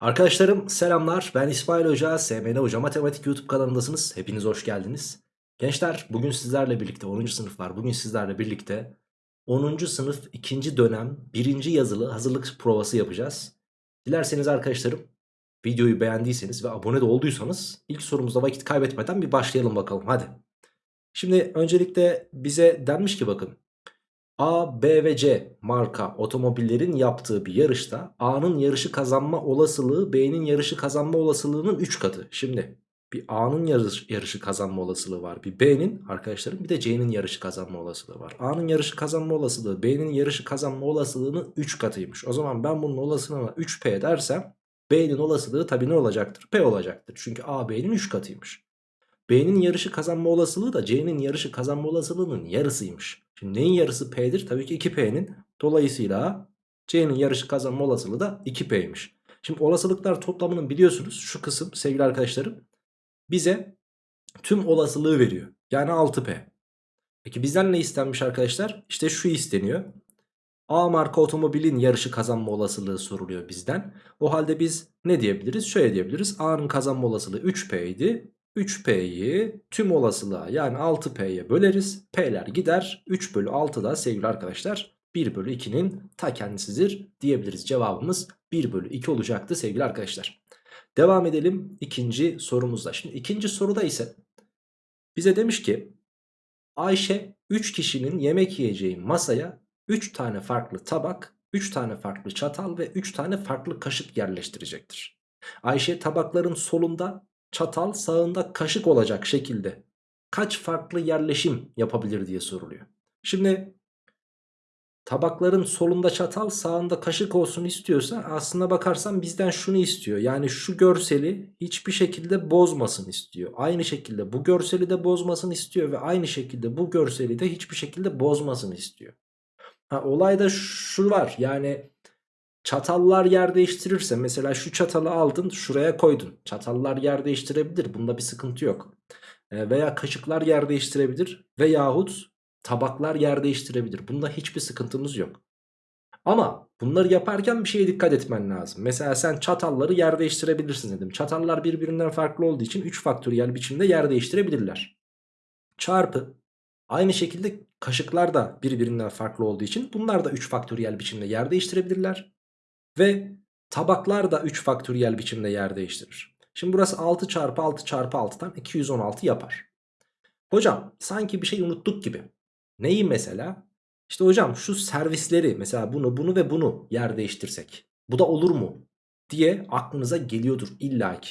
Arkadaşlarım selamlar ben İsmail Hoca SMN Hoca Matematik YouTube kanalındasınız hepiniz hoş geldiniz Gençler bugün sizlerle birlikte 10. sınıflar bugün sizlerle birlikte 10. sınıf 2. dönem 1. yazılı hazırlık provası yapacağız Dilerseniz arkadaşlarım videoyu beğendiyseniz ve abone de olduysanız ilk sorumuzda vakit kaybetmeden bir başlayalım bakalım hadi Şimdi öncelikle bize denmiş ki bakın A, B ve C marka otomobillerin yaptığı bir yarışta A'nın yarışı kazanma olasılığı B'nin yarışı kazanma olasılığının 3 katı. Şimdi bir A'nın yarış, yarışı kazanma olasılığı var. Bir B'nin arkadaşlarım bir de C'nin yarışı kazanma olasılığı var. A'nın yarışı kazanma olasılığı B'nin yarışı kazanma olasılığının 3 katıymış. O zaman ben bunun olasılığına 3P dersem B'nin olasılığı tabii ne olacaktır? P olacaktır. Çünkü A B'nin 3 katıymış. B'nin yarışı kazanma olasılığı da C'nin yarışı kazanma olasılığının yarısıymış. Şimdi neyin yarısı P'dir? Tabii ki 2P'nin. Dolayısıyla C'nin yarışı kazanma olasılığı da 2P'ymiş. Şimdi olasılıklar toplamının biliyorsunuz şu kısım sevgili arkadaşlarım bize tüm olasılığı veriyor. Yani 6P. Peki bizden ne istenmiş arkadaşlar? İşte şu isteniyor. A marka otomobilin yarışı kazanma olasılığı soruluyor bizden. O halde biz ne diyebiliriz? Şöyle diyebiliriz. A'nın kazanma olasılığı 3P idi. 3P'yi tüm olasılığa yani 6P'ye böleriz. P'ler gider. 3 bölü 6 da sevgili arkadaşlar 1 bölü 2'nin ta kendisidir diyebiliriz. Cevabımız 1 bölü 2 olacaktı sevgili arkadaşlar. Devam edelim ikinci sorumuzda. Şimdi ikinci soruda ise bize demiş ki Ayşe 3 kişinin yemek yiyeceği masaya 3 tane farklı tabak, 3 tane farklı çatal ve 3 tane farklı kaşık yerleştirecektir. Ayşe tabakların solunda çatal sağında kaşık olacak şekilde kaç farklı yerleşim yapabilir diye soruluyor. Şimdi tabakların solunda çatal sağında kaşık olsun istiyorsa aslında bakarsan bizden şunu istiyor. Yani şu görseli hiçbir şekilde bozmasın istiyor. Aynı şekilde bu görseli de bozmasın istiyor ve aynı şekilde bu görseli de hiçbir şekilde bozmasın istiyor. Ha, olayda şu var yani Çatallar yer değiştirirse mesela şu çatalı aldın şuraya koydun. Çatallar yer değiştirebilir. Bunda bir sıkıntı yok. E, veya kaşıklar yer değiştirebilir. Veyahut tabaklar yer değiştirebilir. Bunda hiçbir sıkıntımız yok. Ama bunları yaparken bir şeye dikkat etmen lazım. Mesela sen çatalları yer değiştirebilirsin dedim. Çatallar birbirinden farklı olduğu için 3 faktöriyel biçimde yer değiştirebilirler. Çarpı aynı şekilde kaşıklar da birbirinden farklı olduğu için bunlar da 3 faktöriyel biçimde yer değiştirebilirler. Ve tabaklar da 3 faktöriyel biçimde yer değiştirir. Şimdi burası 6 çarpı 6 çarpı 6'dan 216 yapar. Hocam sanki bir şey unuttuk gibi. Neyi mesela? İşte hocam şu servisleri mesela bunu bunu ve bunu yer değiştirsek. Bu da olur mu? Diye aklınıza geliyordur illaki.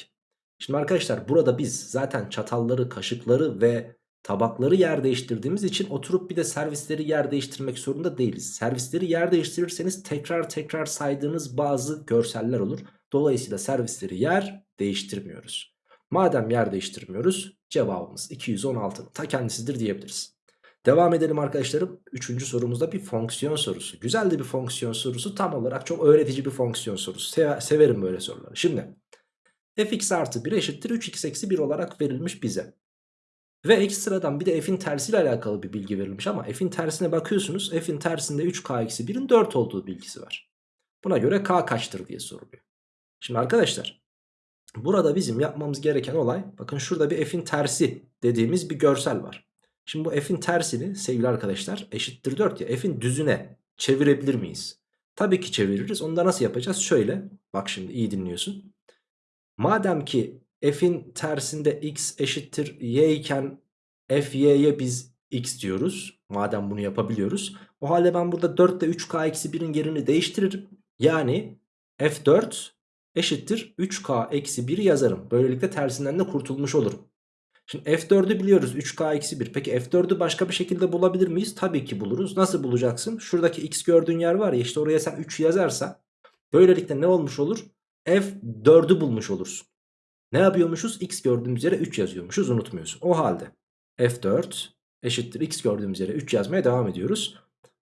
Şimdi arkadaşlar burada biz zaten çatalları, kaşıkları ve tabakları yer değiştirdiğimiz için oturup bir de servisleri yer değiştirmek zorunda değiliz. Servisleri yer değiştirirseniz tekrar tekrar saydığınız bazı görseller olur. Dolayısıyla servisleri yer değiştirmiyoruz. Madem yer değiştirmiyoruz cevabımız 216 ta kendisidir diyebiliriz. Devam edelim arkadaşlarım. Üçüncü sorumuzda bir fonksiyon sorusu. Güzel de bir fonksiyon sorusu. Tam olarak çok öğretici bir fonksiyon sorusu. Se severim böyle soruları. Şimdi fx artı 1 eşittir 3x eksi 1 olarak verilmiş bize. Ve ekstradan bir de f'in tersiyle alakalı bir bilgi verilmiş ama f'in tersine bakıyorsunuz. F'in tersinde 3k eksi 1'in 4 olduğu bilgisi var. Buna göre k kaçtır diye soruluyor. Şimdi arkadaşlar burada bizim yapmamız gereken olay bakın şurada bir f'in tersi dediğimiz bir görsel var. Şimdi bu f'in tersini sevgili arkadaşlar eşittir 4 ya f'in düzüne çevirebilir miyiz? Tabii ki çeviririz. Onu da nasıl yapacağız? Şöyle bak şimdi iyi dinliyorsun. Madem ki f'in tersinde x eşittir y iken f y'ye biz x diyoruz. Madem bunu yapabiliyoruz. O halde ben burada 4 ile 3k eksi 1'in yerini değiştiririm. Yani f4 eşittir 3k eksi 1 yazarım. Böylelikle tersinden de kurtulmuş olurum. Şimdi f4'ü biliyoruz 3k eksi 1. Peki f4'ü başka bir şekilde bulabilir miyiz? Tabii ki buluruz. Nasıl bulacaksın? Şuradaki x gördüğün yer var ya işte oraya sen 3 yazarsan böylelikle ne olmuş olur? f4'ü bulmuş olursun. Ne yapıyormuşuz? X gördüğümüz yere 3 yazıyormuşuz unutmuyorsun. O halde F4 eşittir X gördüğümüz yere 3 yazmaya devam ediyoruz.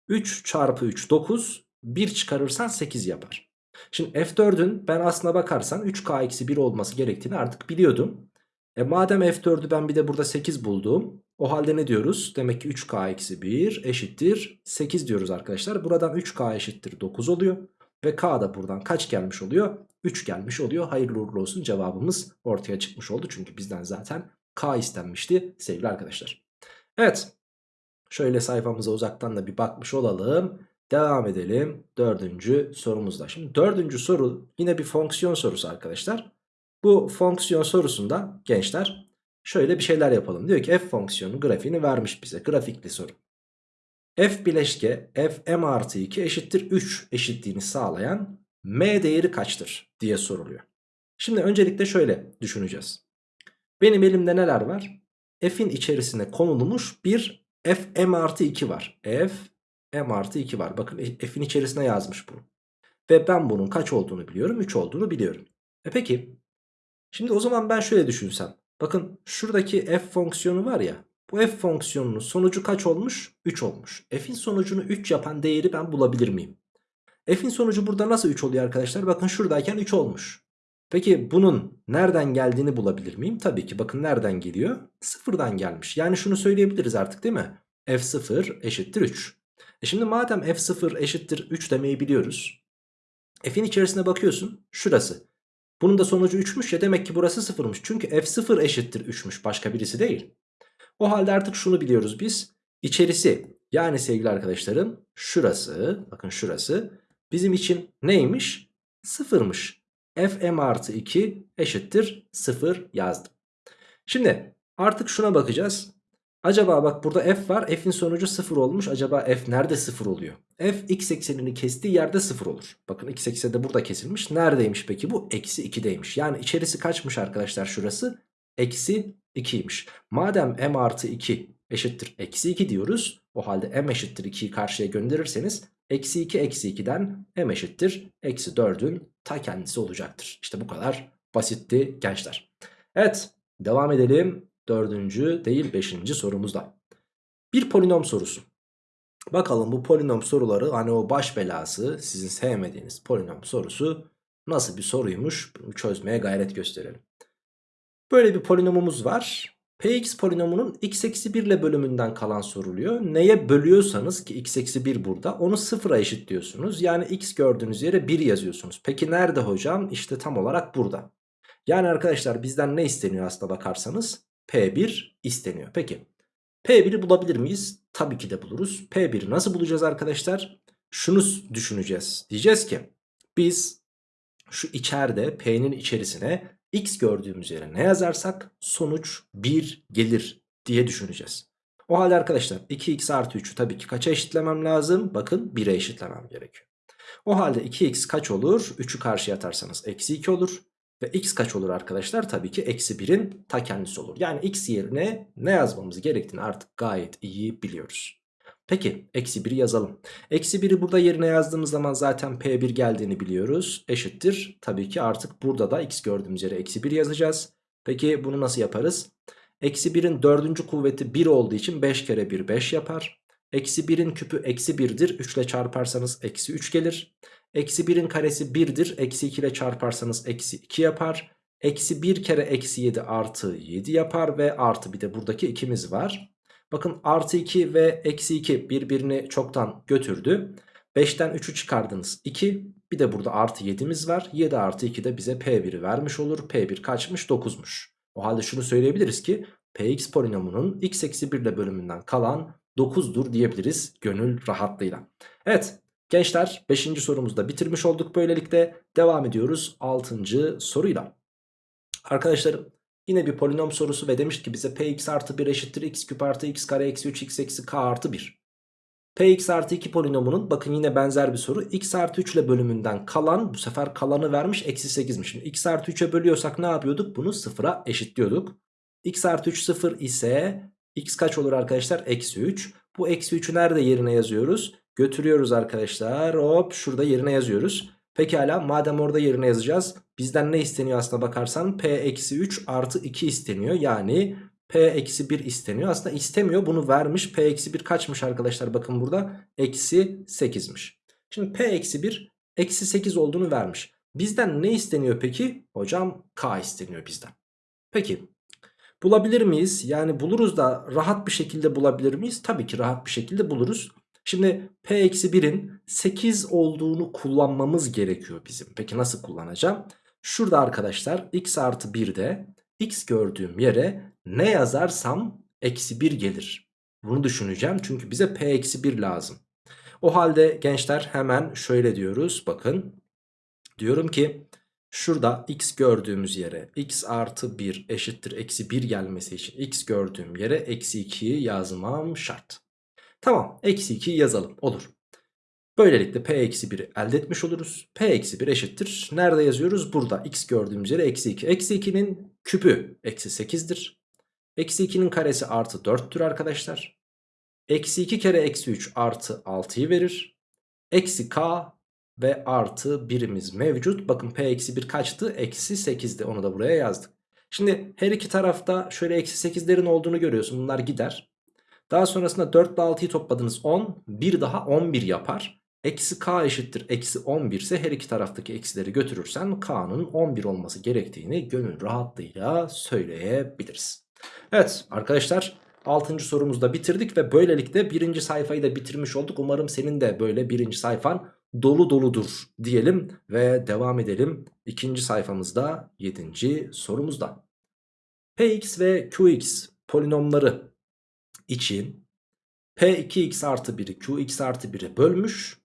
3 çarpı 3 9 1 çıkarırsan 8 yapar. Şimdi F4'ün ben aslına bakarsan 3K eksi 1 olması gerektiğini artık biliyordum. E madem F4'ü ben bir de burada 8 buldum. O halde ne diyoruz? Demek ki 3K eksi 1 eşittir 8 diyoruz arkadaşlar. Buradan 3K eşittir 9 oluyor. Ve K da buradan kaç gelmiş oluyor? 3 gelmiş oluyor. Hayırlı uğurlu olsun cevabımız ortaya çıkmış oldu. Çünkü bizden zaten K istenmişti sevgili arkadaşlar. Evet şöyle sayfamıza uzaktan da bir bakmış olalım. Devam edelim dördüncü sorumuzda. Şimdi dördüncü soru yine bir fonksiyon sorusu arkadaşlar. Bu fonksiyon sorusunda gençler şöyle bir şeyler yapalım. Diyor ki f fonksiyonu grafiğini vermiş bize grafikli soru. f bileşke f m artı 2 eşittir 3 eşitliğini sağlayan m değeri kaçtır diye soruluyor. Şimdi öncelikle şöyle düşüneceğiz. Benim elimde neler var? F'in içerisine konulmuş bir f m artı 2 var. f m artı 2 var. Bakın f'in içerisine yazmış bunu. Ve ben bunun kaç olduğunu biliyorum. 3 olduğunu biliyorum. E peki. Şimdi o zaman ben şöyle düşünsem. Bakın şuradaki f fonksiyonu var ya. Bu f fonksiyonunun sonucu kaç olmuş? 3 olmuş. F'in sonucunu 3 yapan değeri ben bulabilir miyim? F'in sonucu burada nasıl 3 oluyor arkadaşlar? Bakın şuradayken 3 olmuş. Peki bunun nereden geldiğini bulabilir miyim? Tabii ki bakın nereden geliyor? Sıfırdan gelmiş. Yani şunu söyleyebiliriz artık değil mi? F0 eşittir 3. E şimdi madem F0 eşittir 3 demeyi biliyoruz. F'in içerisine bakıyorsun. Şurası. Bunun da sonucu 3'müş ya demek ki burası 0'mış. Çünkü F0 eşittir 3'müş. Başka birisi değil. O halde artık şunu biliyoruz biz. İçerisi yani sevgili arkadaşlarım şurası bakın şurası bizim için neymiş? Sıfırmış. Fm artı 2 eşittir 0 yazdım. Şimdi artık şuna bakacağız. Acaba bak burada f var. F'in sonucu 0 olmuş. Acaba f nerede 0 oluyor? F x eksenini kestiği yerde 0 olur. Bakın x ekseni de burada kesilmiş. Neredeymiş peki bu? Eksi 2'deymiş. Yani içerisi kaçmış arkadaşlar şurası? Eksi 2'ymiş. Madem m artı 2 eşittir eksi 2 diyoruz. O halde m eşittir 2'yi karşıya gönderirseniz eksi 2 eksi 2'den m eşittir eksi 4'ün ta kendisi olacaktır. İşte bu kadar basitti gençler. Evet devam edelim. Dördüncü değil beşinci sorumuzda. Bir polinom sorusu. Bakalım bu polinom soruları hani o baş belası sizin sevmediğiniz polinom sorusu nasıl bir soruymuş bunu çözmeye gayret gösterelim. Böyle bir polinomumuz var. Px polinomunun x eksi 1 ile bölümünden kalan soruluyor. Neye bölüyorsanız ki x eksi 1 burada onu sıfıra eşitliyorsunuz. Yani x gördüğünüz yere 1 yazıyorsunuz. Peki nerede hocam? İşte tam olarak burada. Yani arkadaşlar bizden ne isteniyor aslında bakarsanız? P1 isteniyor. Peki P1'i bulabilir miyiz? Tabii ki de buluruz. P1'i nasıl bulacağız arkadaşlar? Şunu düşüneceğiz. Diyeceğiz ki biz şu içeride P'nin içerisine x gördüğümüz yere ne yazarsak sonuç 1 gelir diye düşüneceğiz. O halde arkadaşlar 2x artı 3'ü tabii ki kaça eşitlemem lazım? Bakın 1'e eşitlemem gerekiyor. O halde 2x kaç olur? 3'ü karşıya atarsanız eksi 2 olur. Ve x kaç olur arkadaşlar? Tabii ki eksi 1'in ta kendisi olur. Yani x yerine ne yazmamız gerektiğini artık gayet iyi biliyoruz. Peki eksi 1'i yazalım. Eksi 1'i burada yerine yazdığımız zaman zaten P1 geldiğini biliyoruz. Eşittir. Tabii ki artık burada da x gördüğümüz yere eksi 1 yazacağız. Peki bunu nasıl yaparız? Eksi 1'in dördüncü kuvveti 1 olduğu için 5 kere 1 5 yapar. Eksi 1'in küpü eksi 1'dir. 3 ile çarparsanız eksi 3 gelir. Eksi 1'in karesi 1'dir. Eksi 2 ile çarparsanız eksi 2 yapar. Eksi 1 kere eksi 7 artı 7 yapar ve artı bir de buradaki 2'miz var. Bakın artı 2 ve eksi 2 birbirini çoktan götürdü. 5'ten 3'ü çıkardınız 2. Bir de burada artı 7'miz var. 7 artı 2 de bize P1'i vermiş olur. P1 kaçmış? 9'muş. O halde şunu söyleyebiliriz ki Px polinomunun x eksi 1 ile bölümünden kalan 9'dur diyebiliriz gönül rahatlığıyla. Evet gençler 5. sorumuzu da bitirmiş olduk böylelikle. Devam ediyoruz 6. soruyla. Arkadaşlarım yine bir polinom sorusu ve demiş ki bize px artı 1 eşittir x küp artı x kare eksi 3 x eksi k artı 1. Px artı 2 polinomunun bakın yine benzer bir soru x artı 3 ile bölümünden kalan bu sefer kalanı vermiş eksi 8'miş. Şimdi x artı 3'e bölüyorsak ne yapıyorduk? Bunu sıfıra eşitliyorduk. x artı 3 sıfır ise x kaç olur arkadaşlar? Eksi 3. Bu eksi 3'ü nerede yerine yazıyoruz? Götürüyoruz arkadaşlar. Hop şurada yerine yazıyoruz. Pekala madem orada yerine yazacağız. Bizden ne isteniyor aslına bakarsan? P eksi 3 artı 2 isteniyor. Yani P eksi 1 isteniyor. Aslında istemiyor bunu vermiş. P eksi 1 kaçmış arkadaşlar? Bakın burada eksi 8'miş. Şimdi P eksi 1 eksi 8 olduğunu vermiş. Bizden ne isteniyor peki? Hocam K isteniyor bizden. Peki bulabilir miyiz? Yani buluruz da rahat bir şekilde bulabilir miyiz? Tabii ki rahat bir şekilde buluruz. Şimdi P eksi 1'in 8 olduğunu kullanmamız gerekiyor bizim. Peki nasıl kullanacağım? Şurada arkadaşlar x artı 1'de x gördüğüm yere ne yazarsam eksi 1 gelir. Bunu düşüneceğim çünkü bize p eksi 1 lazım. O halde gençler hemen şöyle diyoruz bakın. Diyorum ki şurada x gördüğümüz yere x artı 1 eşittir eksi 1 gelmesi için x gördüğüm yere eksi 2'yi yazmam şart. Tamam eksi 2'yi yazalım olur. Böylelikle p eksi 1'i elde etmiş oluruz. p eksi 1 eşittir. Nerede yazıyoruz? Burada x gördüğümüz yere eksi 2. Eksi 2'nin küpü eksi 8'dir. Eksi 2'nin karesi artı 4'tür arkadaşlar. Eksi 2 kere eksi 3 artı 6'yı verir. Eksi k ve artı birimiz mevcut. Bakın p eksi 1 kaçtı? Eksi 8'di. Onu da buraya yazdık. Şimdi her iki tarafta şöyle eksi 8'lerin olduğunu görüyorsun. Bunlar gider. Daha sonrasında 4 ile 6'yı topladınız 10. Bir daha 11 yapar. Eksi k eşittir eksi 11 ise her iki taraftaki eksileri götürürsen k'nın 11 olması gerektiğini gönül rahatlığıyla söyleyebiliriz. Evet arkadaşlar 6. sorumuzda bitirdik ve böylelikle birinci sayfayı da bitirmiş olduk. Umarım senin de böyle birinci sayfan dolu doludur diyelim ve devam edelim. İkinci sayfamızda 7. sorumuzda. Px ve Qx polinomları için P2x artı 1'i Qx artı 1'e bölmüş.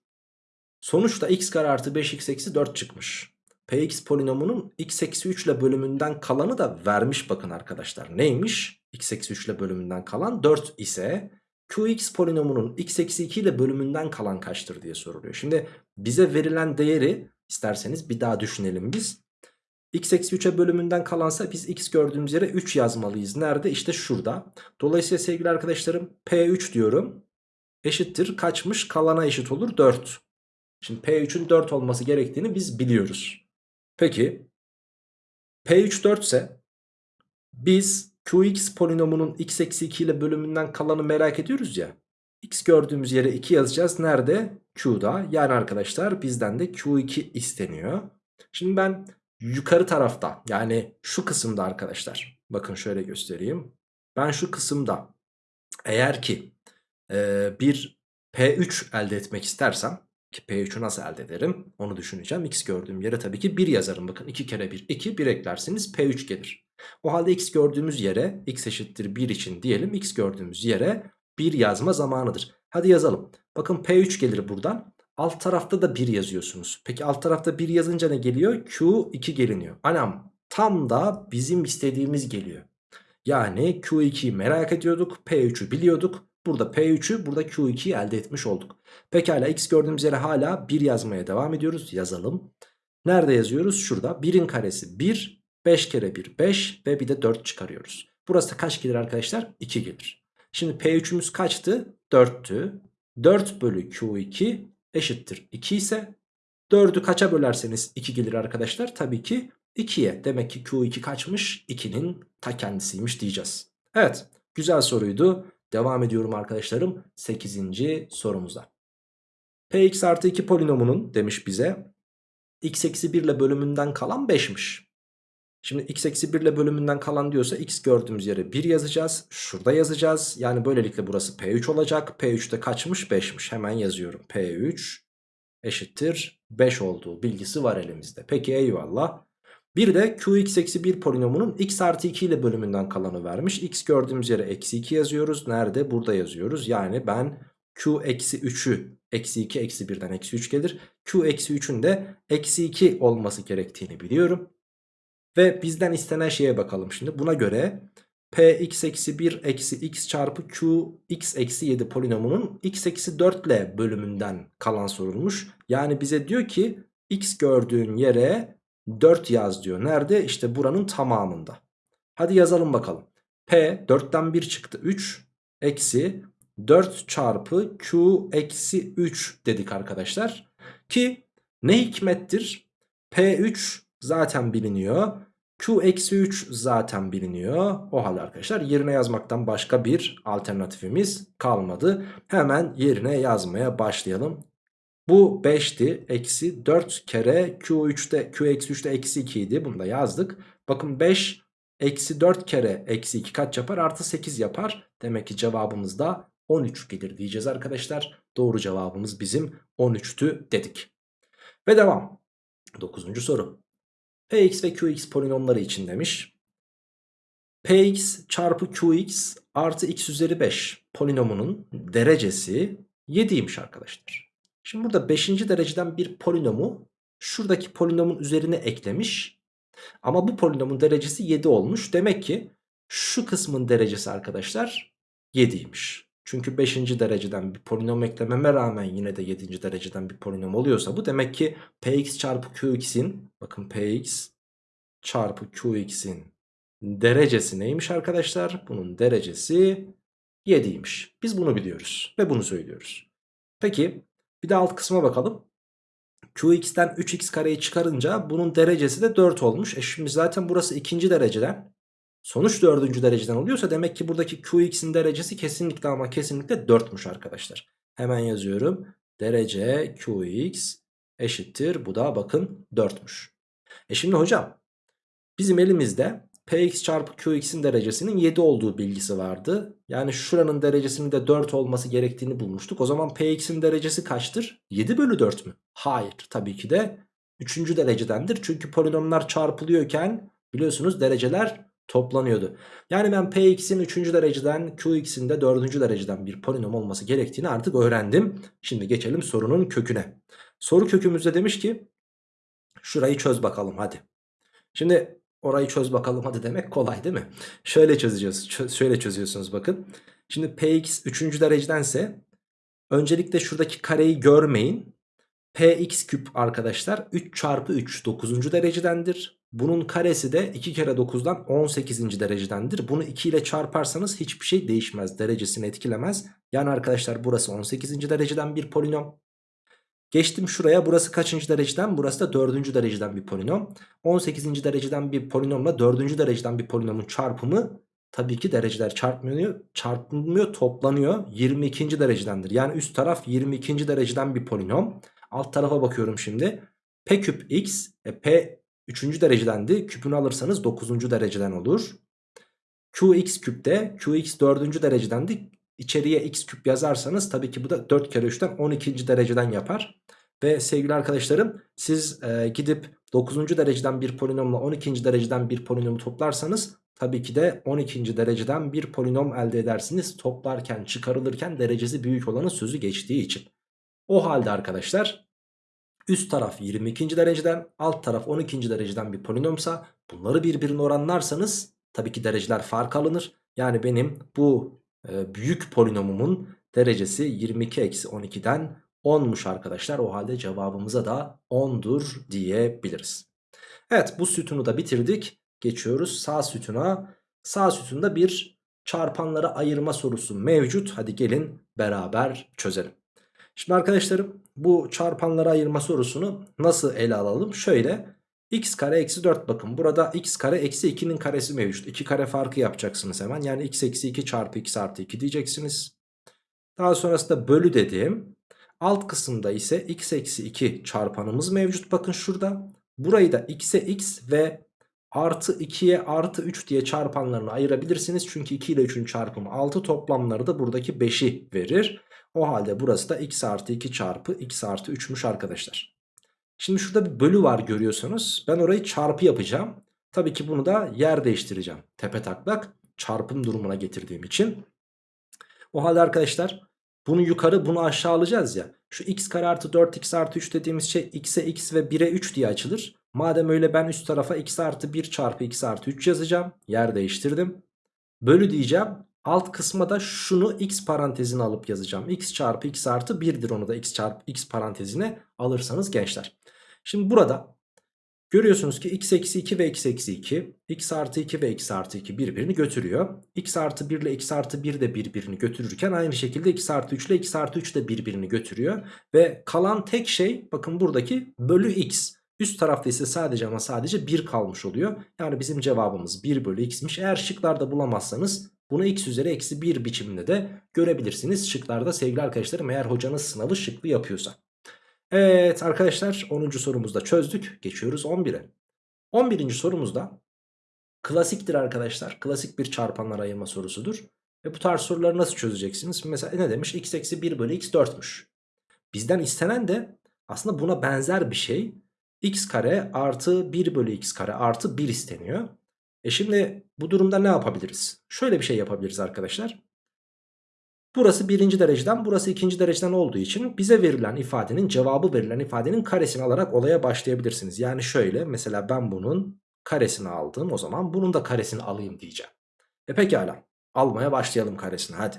Sonuçta x kare artı 5x eksi 4 çıkmış. Px polinomunun x eksi 3 ile bölümünden kalanı da vermiş bakın arkadaşlar. Neymiş? x eksi 3 ile bölümünden kalan 4 ise qx polinomunun x eksi 2 ile bölümünden kalan kaçtır diye soruluyor. Şimdi bize verilen değeri isterseniz bir daha düşünelim biz. x eksi 3'e bölümünden kalansa biz x gördüğümüz yere 3 yazmalıyız. Nerede? İşte şurada. Dolayısıyla sevgili arkadaşlarım P3 diyorum. Eşittir kaçmış? Kalana eşit olur 4. Şimdi P3'ün 4 olması gerektiğini biz biliyoruz. Peki P3 4 ise biz Qx polinomunun x eksi 2 ile bölümünden kalanı merak ediyoruz ya. X gördüğümüz yere 2 yazacağız. Nerede? Q'da. Yani arkadaşlar bizden de Q2 isteniyor. Şimdi ben yukarı tarafta yani şu kısımda arkadaşlar. Bakın şöyle göstereyim. Ben şu kısımda eğer ki e, bir P3 elde etmek istersem ki P3'ü nasıl elde ederim onu düşüneceğim. X gördüğüm yere tabii ki 1 yazarım. Bakın 2 kere 1 2 1 eklerseniz P3 gelir. O halde X gördüğümüz yere X eşittir 1 için diyelim. X gördüğümüz yere 1 yazma zamanıdır. Hadi yazalım. Bakın P3 gelir buradan. Alt tarafta da 1 yazıyorsunuz. Peki alt tarafta 1 yazınca ne geliyor? Q2 geliniyor. Anam tam da bizim istediğimiz geliyor. Yani Q2'yi merak ediyorduk. P3'ü biliyorduk. Burada P3'ü burada Q2'yi elde etmiş olduk. Pekala x gördüğümüz yere hala 1 yazmaya devam ediyoruz. Yazalım. Nerede yazıyoruz? Şurada. 1'in karesi 1. 5 kere 1 5 ve bir de 4 çıkarıyoruz. Burası kaç gelir arkadaşlar? 2 gelir. Şimdi P3'ümüz kaçtı? 4'tü. 4 bölü Q2 eşittir 2 ise 4'ü kaça bölerseniz 2 gelir arkadaşlar? Tabii ki 2'ye. Demek ki Q2 kaçmış? 2'nin ta kendisiymiş diyeceğiz. Evet güzel soruydu. Devam ediyorum arkadaşlarım 8. sorumuza. Px artı 2 polinomunun demiş bize x eksi 1 ile bölümünden kalan 5'miş. Şimdi x eksi 1 ile bölümünden kalan diyorsa x gördüğümüz yere 1 yazacağız. Şurada yazacağız. Yani böylelikle burası P3 olacak. P3'te kaçmış? 5'miş. Hemen yazıyorum. P3 eşittir 5 olduğu bilgisi var elimizde. Peki eyvallah. Bir de qx eksi 1 polinomunun x artı 2 ile bölümünden kalanı vermiş. x gördüğümüz yere eksi 2 yazıyoruz. Nerede? Burada yazıyoruz. Yani ben q eksi 3'ü eksi 2 eksi 1'den eksi 3 gelir. q eksi 3'ün de eksi 2 olması gerektiğini biliyorum. Ve bizden istenen şeye bakalım şimdi. Buna göre px eksi 1 eksi x çarpı q x eksi 7 polinomunun x eksi 4 ile bölümünden kalan sorulmuş. Yani bize diyor ki x gördüğün yere 4 yaz diyor. Nerede? İşte buranın tamamında. Hadi yazalım bakalım. P 4'ten 1 çıktı 3 eksi 4 çarpı Q eksi 3 dedik arkadaşlar. Ki ne hikmettir? P3 zaten biliniyor. Q eksi 3 zaten biliniyor. O halde arkadaşlar yerine yazmaktan başka bir alternatifimiz kalmadı. Hemen yerine yazmaya başlayalım. Bu 5'ti. Eksi 4 kere Q3'te Q eksi 3'te eksi 2 idi. Bunu da yazdık. Bakın 5 eksi 4 kere eksi 2 kaç yapar? Artı 8 yapar. Demek ki cevabımız da 13 gelir diyeceğiz arkadaşlar. Doğru cevabımız bizim 13'tü dedik. Ve devam. 9. soru. Px ve Qx polinomları için demiş. Px çarpı Qx artı x üzeri 5 polinomunun derecesi 7'ymiş arkadaşlar. Şimdi burada 5. dereceden bir polinomu şuradaki polinomun üzerine eklemiş. Ama bu polinomun derecesi 7 olmuş. Demek ki şu kısmın derecesi arkadaşlar 7'ymiş. Çünkü 5. dereceden bir polinom eklememe rağmen yine de 7. dereceden bir polinom oluyorsa bu demek ki px çarpı qx'in bakın px çarpı qx'in derecesi neymiş arkadaşlar? Bunun derecesi 7'ymiş. Biz bunu biliyoruz ve bunu söylüyoruz. Peki bir de alt kısma bakalım. Qx'ten 3x kareyi çıkarınca bunun derecesi de 4 olmuş. E şimdi zaten burası ikinci dereceden. Sonuç dördüncü dereceden oluyorsa demek ki buradaki Qx'in derecesi kesinlikle ama kesinlikle 4'müş arkadaşlar. Hemen yazıyorum. Derece Qx eşittir. Bu da bakın 4'müş. E şimdi hocam bizim elimizde Px çarpı Qx'in derecesinin 7 olduğu bilgisi vardı. Yani şuranın derecesinin de 4 olması gerektiğini bulmuştuk. O zaman Px'in derecesi kaçtır? 7 bölü 4 mü? Hayır tabii ki de 3. derecedendir. Çünkü polinomlar çarpılıyorken biliyorsunuz dereceler toplanıyordu. Yani ben Px'in 3. dereceden Qx'in de 4. dereceden bir polinom olması gerektiğini artık öğrendim. Şimdi geçelim sorunun köküne. Soru kökümüzde demiş ki şurayı çöz bakalım hadi. Şimdi Orayı çöz bakalım hadi demek kolay değil mi? Şöyle çözeceğiz. Çö şöyle çözüyorsunuz bakın. Şimdi Px 3. derecedense öncelikle şuradaki kareyi görmeyin. Px küp arkadaşlar 3 çarpı 3 9. derecedendir. Bunun karesi de 2 kere 9'dan 18. derecedendir. Bunu 2 ile çarparsanız hiçbir şey değişmez. Derecesini etkilemez. Yani arkadaşlar burası 18. dereceden bir polinom. Geçtim şuraya burası kaçıncı dereceden? Burası da dördüncü dereceden bir polinom. 18. dereceden bir polinomla dördüncü dereceden bir polinomun çarpımı tabii ki dereceler çarpmıyor, çarpılmıyor toplanıyor 22. derecedendir. Yani üst taraf 22. dereceden bir polinom. Alt tarafa bakıyorum şimdi. P küp x e, P 3. derecedendi. Küpünü alırsanız 9. dereceden olur. Qx küpte Qx 4. derecedendi. İçeriye x küp yazarsanız tabii ki bu da 4 kere 3'ten 12. dereceden yapar. Ve sevgili arkadaşlarım siz e, gidip 9. dereceden bir polinomla 12. dereceden bir polinomu toplarsanız tabii ki de 12. dereceden bir polinom elde edersiniz. Toplarken çıkarılırken derecesi büyük olanın sözü geçtiği için. O halde arkadaşlar üst taraf 22. dereceden alt taraf 12. dereceden bir polinomsa bunları birbirine oranlarsanız tabii ki dereceler fark alınır. Yani benim bu büyük polinomumun derecesi 22 eksi 12'den 10'muş arkadaşlar. O halde cevabımıza da 10'dur diyebiliriz. Evet bu sütunu da bitirdik. Geçiyoruz sağ sütuna. Sağ sütunda bir çarpanlara ayırma sorusu mevcut. Hadi gelin beraber çözelim. Şimdi arkadaşlarım bu çarpanlara ayırma sorusunu nasıl ele alalım? Şöyle x kare eksi 4 bakın burada x kare eksi 2'nin karesi mevcut. 2 kare farkı yapacaksınız hemen. Yani x eksi 2 çarpı x artı 2 diyeceksiniz. Daha sonrasında bölü dediğim alt kısımda ise x eksi 2 çarpanımız mevcut. Bakın şurada burayı da x'e x ve artı 2'ye artı 3 diye çarpanlarını ayırabilirsiniz. Çünkü 2 ile 3'ün çarpımı 6 toplamları da buradaki 5'i verir. O halde burası da x artı 2 çarpı x artı 3'müş arkadaşlar. Şimdi şurada bir bölü var görüyorsunuz. Ben orayı çarpı yapacağım. Tabii ki bunu da yer değiştireceğim. Tepe taklak çarpım durumuna getirdiğim için. O halde arkadaşlar bunu yukarı bunu aşağı alacağız ya. Şu x kare artı 4x artı 3 dediğimiz şey x'e x ve 1'e 3 diye açılır. Madem öyle ben üst tarafa x artı 1 çarpı x artı 3 yazacağım. Yer değiştirdim. Bölü diyeceğim. Alt kısma da şunu x parantezine alıp yazacağım. x çarpı x artı 1'dir onu da x çarpı x parantezine alırsanız gençler. Şimdi burada görüyorsunuz ki x eksi 2 ve x eksi 2, x artı 2 ve x artı 2 birbirini götürüyor. x artı 1 ile x artı 1 de birbirini götürürken aynı şekilde x artı 3 ile x artı 3 de birbirini götürüyor. Ve kalan tek şey bakın buradaki bölü x. Üst tarafta ise sadece ama sadece 1 kalmış oluyor. Yani bizim cevabımız 1 bölü x'miş. Eğer şıklarda bulamazsanız bunu x üzeri eksi 1 biçiminde de görebilirsiniz. Şıklarda sevgili arkadaşlarım eğer hocanız sınavı şıklı yapıyorsa. Evet arkadaşlar 10. sorumuzda çözdük. Geçiyoruz 11'e. 11. sorumuzda klasiktir arkadaşlar. Klasik bir çarpanlar ayırma sorusudur. Ve bu tarz soruları nasıl çözeceksiniz? Mesela ne demiş? x eksi 1 bölü x 4'müş. Bizden istenen de aslında buna benzer bir şey. x kare artı 1 bölü x kare artı 1 isteniyor. E şimdi bu durumda ne yapabiliriz? Şöyle bir şey yapabiliriz arkadaşlar. Burası birinci dereceden burası ikinci dereceden olduğu için bize verilen ifadenin cevabı verilen ifadenin karesini alarak olaya başlayabilirsiniz. Yani şöyle mesela ben bunun karesini aldım o zaman bunun da karesini alayım diyeceğim. E pekala almaya başlayalım karesini hadi.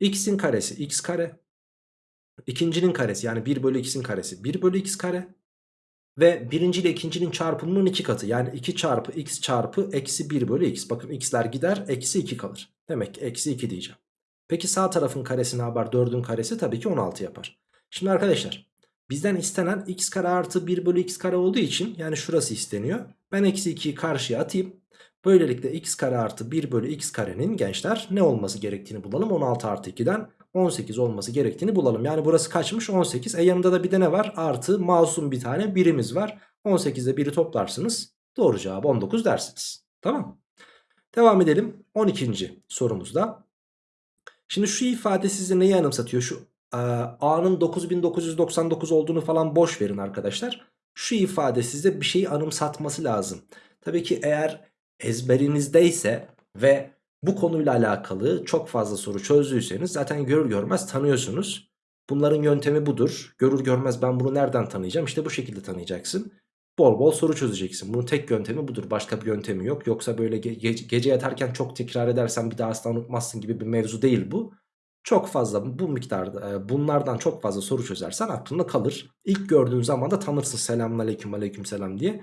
x'in karesi x kare. İkincinin karesi yani 1 bölü x'in karesi 1 bölü x kare. Ve birinci ile ikincinin çarpımının iki katı yani 2 çarpı x çarpı eksi 1 bölü x. Bakın x'ler gider eksi 2 kalır. Demek ki eksi 2 diyeceğim. Peki sağ tarafın karesi ne yapar? 4'ün karesi tabii ki 16 yapar. Şimdi arkadaşlar bizden istenen x kare artı 1 bölü x kare olduğu için yani şurası isteniyor. Ben eksi 2'yi karşıya atayım. Böylelikle x kare artı 1 bölü x karenin gençler ne olması gerektiğini bulalım. 16 artı 2'den 18 olması gerektiğini bulalım. Yani burası kaçmış 18. E yanında da bir de ne var? Artı masum bir tane birimiz var. 18'de 1'i toplarsınız. Doğru cevabı 19 dersiniz. Tamam. Devam edelim. 12. sorumuzda. Şimdi şu ifade size neyi anımsatıyor? Şu e, A'nın 9999 olduğunu falan boş verin arkadaşlar. Şu ifade size bir şeyi anımsatması lazım. Tabii ki eğer ezberinizdeyse ve bu konuyla alakalı çok fazla soru çözdüyseniz zaten görür görmez tanıyorsunuz. Bunların yöntemi budur. Görür görmez ben bunu nereden tanıyacağım? İşte bu şekilde tanıyacaksın. Bol bol soru çözeceksin. Bunun tek yöntemi budur. Başka bir yöntemi yok. Yoksa böyle ge ge gece yatarken çok tekrar edersen bir daha asla unutmazsın gibi bir mevzu değil bu. Çok fazla bu miktarda e, bunlardan çok fazla soru çözersen aklında kalır. İlk gördüğün zaman da tanırsın selamun aleyküm aleyküm selam diye.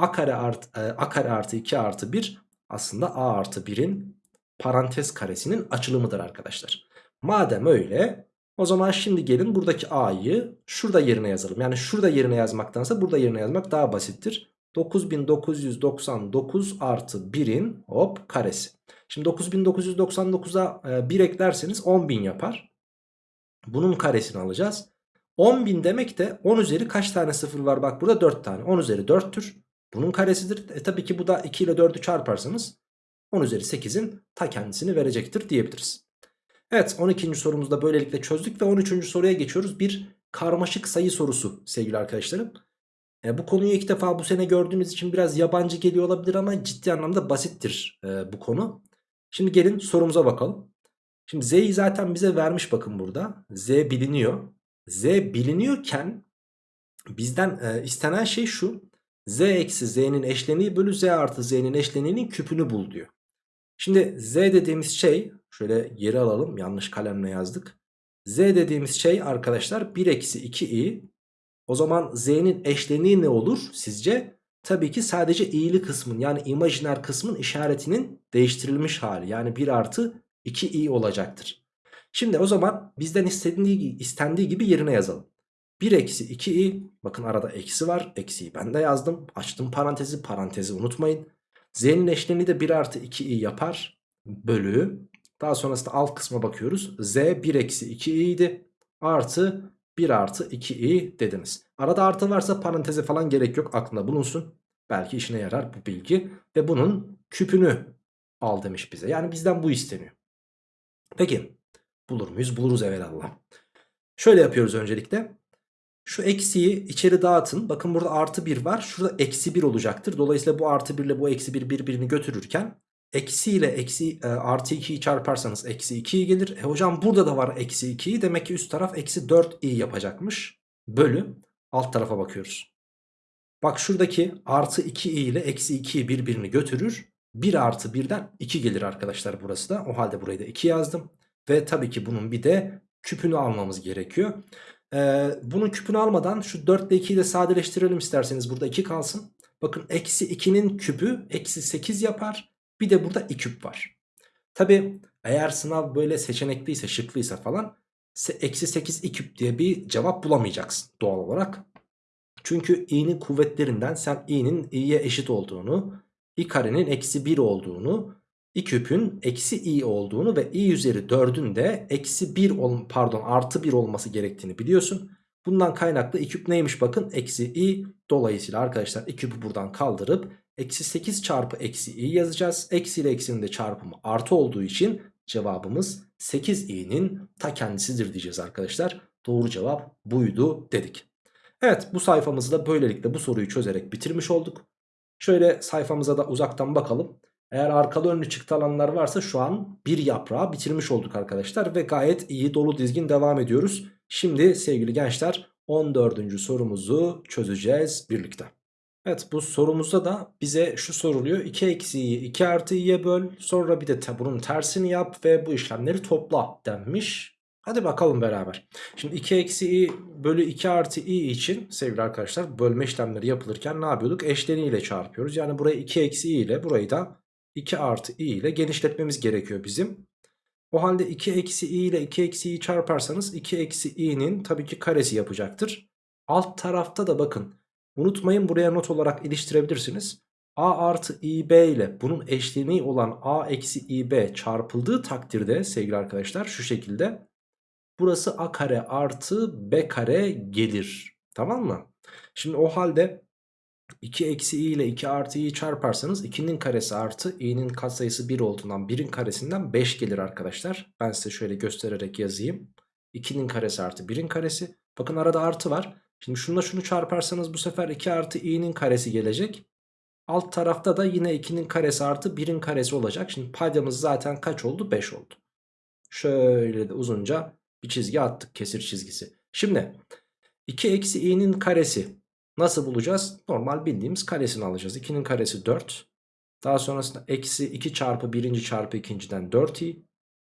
A kare, art, e, A kare artı 2 artı 1 aslında A artı 1'in parantez karesinin açılımıdır arkadaşlar. Madem öyle o zaman şimdi gelin buradaki a'yı şurada yerine yazalım. Yani şurada yerine yazmaktansa burada yerine yazmak daha basittir. 9999 artı 1'in hop karesi. Şimdi 9999'a e, 1 eklerseniz 10.000 yapar. Bunun karesini alacağız. 10.000 demek de 10 üzeri kaç tane sıfır var? Bak burada 4 tane. 10 üzeri 4'tür. Bunun karesidir. E tabii ki bu da 2 ile 4'ü çarparsanız 10 üzeri 8'in ta kendisini verecektir diyebiliriz. Evet 12. sorumuzda böylelikle çözdük ve 13. soruya geçiyoruz. Bir karmaşık sayı sorusu sevgili arkadaşlarım. E, bu konuyu ilk defa bu sene gördüğünüz için biraz yabancı geliyor olabilir ama ciddi anlamda basittir e, bu konu. Şimdi gelin sorumuza bakalım. Şimdi z'yi zaten bize vermiş bakın burada. z biliniyor. z biliniyorken bizden e, istenen şey şu. Z eksi z'nin eşleniği bölü z artı z'nin eşleniğinin küpünü bul diyor. Şimdi z dediğimiz şey şöyle geri alalım yanlış kalemle yazdık. z dediğimiz şey arkadaşlar 1 eksi 2i. O zaman z'nin eşleniği ne olur sizce? Tabii ki sadece i'li kısmın yani imajiner kısmın işaretinin değiştirilmiş hali. Yani 1 artı 2i olacaktır. Şimdi o zaman bizden istendiği, istendiği gibi yerine yazalım. 1 eksi 2i bakın arada eksi var. Eksiyi ben de yazdım. Açtım parantezi parantezi unutmayın. Z'nin eşleniği de 1 artı 2i yapar. Bölü. Daha sonrasında alt kısma bakıyoruz. Z 1 eksi 2i idi. Artı 1 artı 2i dediniz. Arada artı varsa paranteze falan gerek yok. Aklında bulunsun. Belki işine yarar bu bilgi. Ve bunun küpünü al demiş bize. Yani bizden bu isteniyor. Peki bulur muyuz? Buluruz evvelallah. Şöyle yapıyoruz öncelikle. Şu eksiyi içeri dağıtın. Bakın burada artı 1 var. Şurada eksi 1 olacaktır. Dolayısıyla bu artı 1 ile bu eksi 1 birbirini götürürken eksi ile eksi e, artı 2'yi çarparsanız eksi 2'yi gelir. E hocam burada da var eksi 2'yi. Demek ki üst taraf eksi 4i yapacakmış. Bölü alt tarafa bakıyoruz. Bak şuradaki artı 2i ile eksi 2'yi birbirini götürür. 1 artı 1'den 2 gelir arkadaşlar burası da. O halde burayı da 2 yazdım. Ve tabii ki bunun bir de küpünü almamız gerekiyor. Ee, bunun küpünü almadan şu 4 ile 2'yi de sadeleştirelim isterseniz. Burada 2 kalsın. Bakın eksi 2'nin küpü eksi 8 yapar. Bir de burada 2 küp var. Tabi eğer sınav böyle seçenekliyse şıklıysa falan eksi 8 2 küp diye bir cevap bulamayacaksın doğal olarak. Çünkü i'nin kuvvetlerinden sen i'nin i'ye eşit olduğunu, i karenin eksi 1 olduğunu, i küpün eksi i olduğunu ve i üzeri 4'ün de eksi 1 pardon artı 1 olması gerektiğini biliyorsun. Bundan kaynaklı i küp neymiş bakın eksi i dolayısıyla arkadaşlar i küpü buradan kaldırıp eksi 8 çarpı eksi i yazacağız. Eksi ile eksinin de çarpımı artı olduğu için cevabımız 8i'nin ta kendisidir diyeceğiz arkadaşlar. Doğru cevap buydu dedik. Evet bu sayfamızda böylelikle bu soruyu çözerek bitirmiş olduk. Şöyle sayfamıza da uzaktan bakalım. Eğer arkalı önlü çıktı alanlar varsa şu an bir yaprağı bitirmiş olduk arkadaşlar. Ve gayet iyi dolu dizgin devam ediyoruz. Şimdi sevgili gençler 14. sorumuzu çözeceğiz birlikte. Evet bu sorumuzda da bize şu soruluyor. 2 eksiği 2 artı i'ye böl. Sonra bir de bunun tersini yap ve bu işlemleri topla denmiş. Hadi bakalım beraber. Şimdi 2 eksi i bölü 2 artı i için sevgili arkadaşlar bölme işlemleri yapılırken ne yapıyorduk? Eşleniyle çarpıyoruz. Yani burayı 2 eksi i ile burayı da 2 artı i ile genişletmemiz gerekiyor bizim. O halde 2 eksi i ile 2 eksi i çarparsanız 2 eksi i'nin tabii ki karesi yapacaktır. Alt tarafta da bakın unutmayın buraya not olarak iliştirebilirsiniz. a artı ib ile bunun eşleniği olan a eksi ib çarpıldığı takdirde sevgili arkadaşlar şu şekilde burası a kare artı b kare gelir. Tamam mı? Şimdi o halde 2 eksi i ile 2 artı i'yi çarparsanız 2'nin karesi artı i'nin katsayısı 1 olduğundan 1'in karesinden 5 gelir arkadaşlar. Ben size şöyle göstererek yazayım. 2'nin karesi artı 1'in karesi. Bakın arada artı var. Şimdi şununla şunu çarparsanız bu sefer 2 artı i'nin karesi gelecek. Alt tarafta da yine 2'nin karesi artı 1'in karesi olacak. Şimdi paydamız zaten kaç oldu? 5 oldu. Şöyle de uzunca bir çizgi attık kesir çizgisi. Şimdi 2 eksi i'nin karesi nasıl bulacağız? Normal bildiğimiz karesini alacağız. 2'nin karesi 4. Daha sonrasında eksi 2 çarpı 1. çarpı 2.den 4i.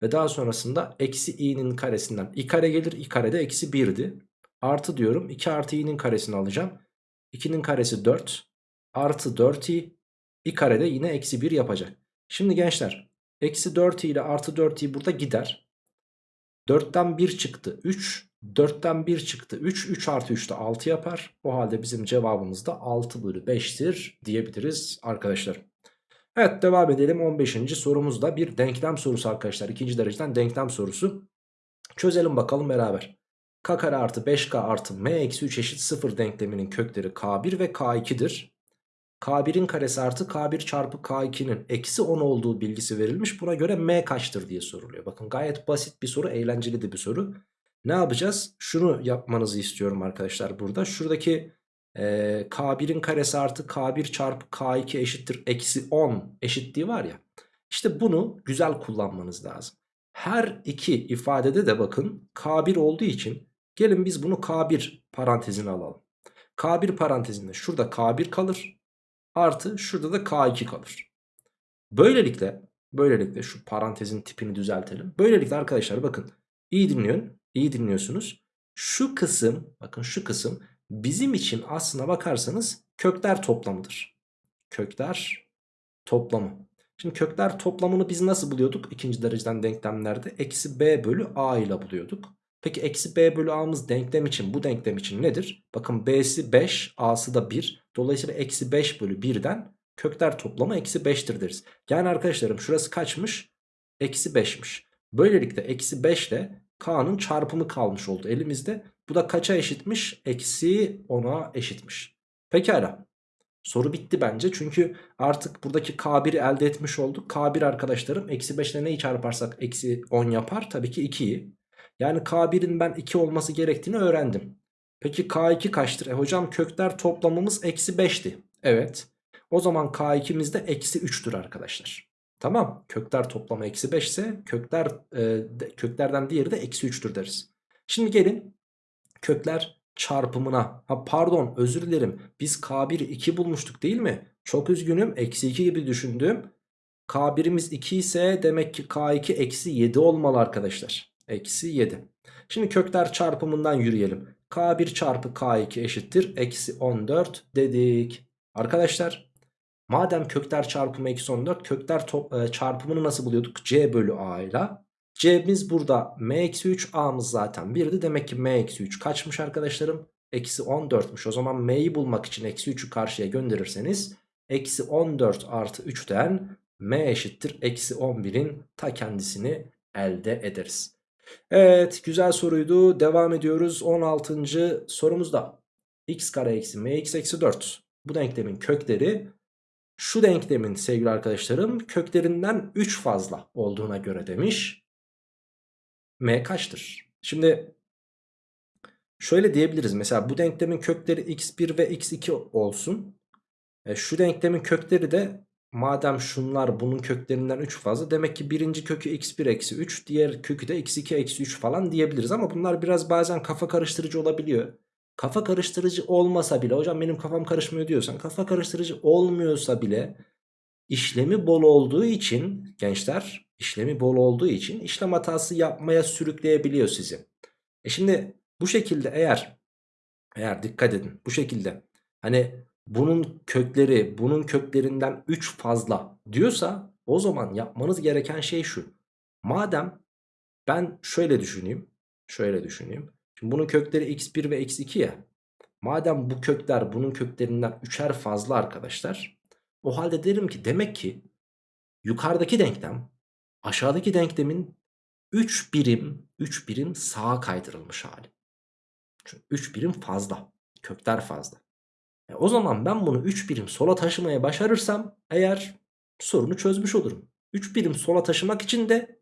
Ve daha sonrasında eksi i'nin karesinden i kare gelir. i kare de eksi 1'di. Artı diyorum 2 artı i'nin karesini alacağım. 2'nin karesi 4. Artı 4i. i kare de yine eksi 1 yapacak. Şimdi gençler eksi 4i ile artı 4i burada gider. 4'ten 1 çıktı 3. 4'ten 1 çıktı 3. 3 artı 3 de 6 yapar. O halde bizim cevabımız da 6 bölü 5'tir diyebiliriz arkadaşlar. Evet devam edelim 15. sorumuzda bir denklem sorusu arkadaşlar. ikinci dereceden denklem sorusu. Çözelim bakalım beraber. k kare artı 5k artı m eksi 3 eşit 0 denkleminin kökleri k1 ve k2'dir. K1'in karesi artı K1 çarpı K2'nin eksi 10 olduğu bilgisi verilmiş. Buna göre M kaçtır diye soruluyor. Bakın gayet basit bir soru, eğlenceli de bir soru. Ne yapacağız? Şunu yapmanızı istiyorum arkadaşlar burada. Şuradaki e, K1'in karesi artı K1 çarpı K2 eşittir eksi 10 eşitliği var ya. İşte bunu güzel kullanmanız lazım. Her iki ifadede de bakın K1 olduğu için gelin biz bunu K1 parantezine alalım. K1 parantezinde şurada K1 kalır. Artı şurada da K2 kalır. Böylelikle böylelikle şu parantezin tipini düzeltelim. Böylelikle arkadaşlar bakın iyi dinliyorsun. İyi dinliyorsunuz. Şu kısım bakın şu kısım bizim için aslına bakarsanız kökler toplamıdır. Kökler toplamı. Şimdi kökler toplamını biz nasıl buluyorduk? İkinci dereceden denklemlerde eksi b bölü a ile buluyorduk. Peki eksi b bölü a'mız denklem için bu denklem için nedir? Bakın b'si 5 a'sı da 1. Dolayısıyla eksi 5 bölü 1'den kökler toplamı eksi 5'tir deriz. Yani arkadaşlarım şurası kaçmış? Eksi 5'miş. Böylelikle eksi 5 ile k'nın çarpımı kalmış oldu elimizde. Bu da kaça eşitmiş? Eksi 10'a eşitmiş. Pekala. Soru bitti bence çünkü artık buradaki K1'i elde etmiş olduk. K1 arkadaşlarım eksi 5 ile neyi çarparsak eksi 10 yapar? Tabii ki 2'yi. Yani K1'in ben 2 olması gerektiğini öğrendim. Peki K2 kaçtır? E hocam kökler toplamımız eksi 5'ti. Evet. O zaman K2'miz de eksi 3'tür arkadaşlar. Tamam. Kökler toplamı eksi 5 ise kökler, e, köklerden diğeri de eksi 3'tür deriz. Şimdi gelin kökler çarpımına. Ha pardon özür dilerim. Biz K1'i 2 bulmuştuk değil mi? Çok üzgünüm. Eksi 2 gibi düşündüm. K1'imiz 2 ise demek ki K2 eksi 7 olmalı arkadaşlar. Eksi 7. Şimdi kökler çarpımından yürüyelim. K1 çarpı K2 eşittir. Eksi 14 dedik. Arkadaşlar madem kökler çarpımı eksi 14 kökler top, e, çarpımını nasıl buluyorduk? C bölü A ile. C'miz burada M eksi 3 A'mız zaten 1'di. Demek ki M eksi 3 kaçmış arkadaşlarım? Eksi 14'müş. O zaman M'yi bulmak için eksi 3'ü karşıya gönderirseniz eksi 14 artı 3'ten M eşittir. Eksi 11'in ta kendisini elde ederiz. Evet güzel soruydu. Devam ediyoruz 16. sorumuzda. x kare eksi mx eksi 4. Bu denklemin kökleri şu denklemin sevgili arkadaşlarım köklerinden 3 fazla olduğuna göre demiş. m kaçtır? Şimdi şöyle diyebiliriz. Mesela bu denklemin kökleri x1 ve x2 olsun. E, şu denklemin kökleri de madem şunlar bunun köklerinden 3 fazla demek ki birinci kökü x1 eksi 3 diğer kökü de x2 eksi 3 falan diyebiliriz. Ama bunlar biraz bazen kafa karıştırıcı olabiliyor. Kafa karıştırıcı olmasa bile hocam benim kafam karışmıyor diyorsan kafa karıştırıcı olmuyorsa bile işlemi bol olduğu için gençler işlemi bol olduğu için işlem hatası yapmaya sürükleyebiliyor sizi. E şimdi bu şekilde eğer eğer dikkat edin bu şekilde hani bunun kökleri bunun köklerinden 3 fazla diyorsa o zaman yapmanız gereken şey şu. Madem ben şöyle düşüneyim şöyle düşüneyim. Şimdi bunun kökleri x1 ve x2 ya. Madem bu kökler bunun köklerinden 3'er fazla arkadaşlar. O halde derim ki demek ki yukarıdaki denklem aşağıdaki denklemin 3 birim 3 birim sağa kaydırılmış hali. Çünkü 3 birim fazla. Kökler fazla. E o zaman ben bunu 3 birim sola taşımaya başarırsam eğer sorunu çözmüş olurum. 3 birim sola taşımak için de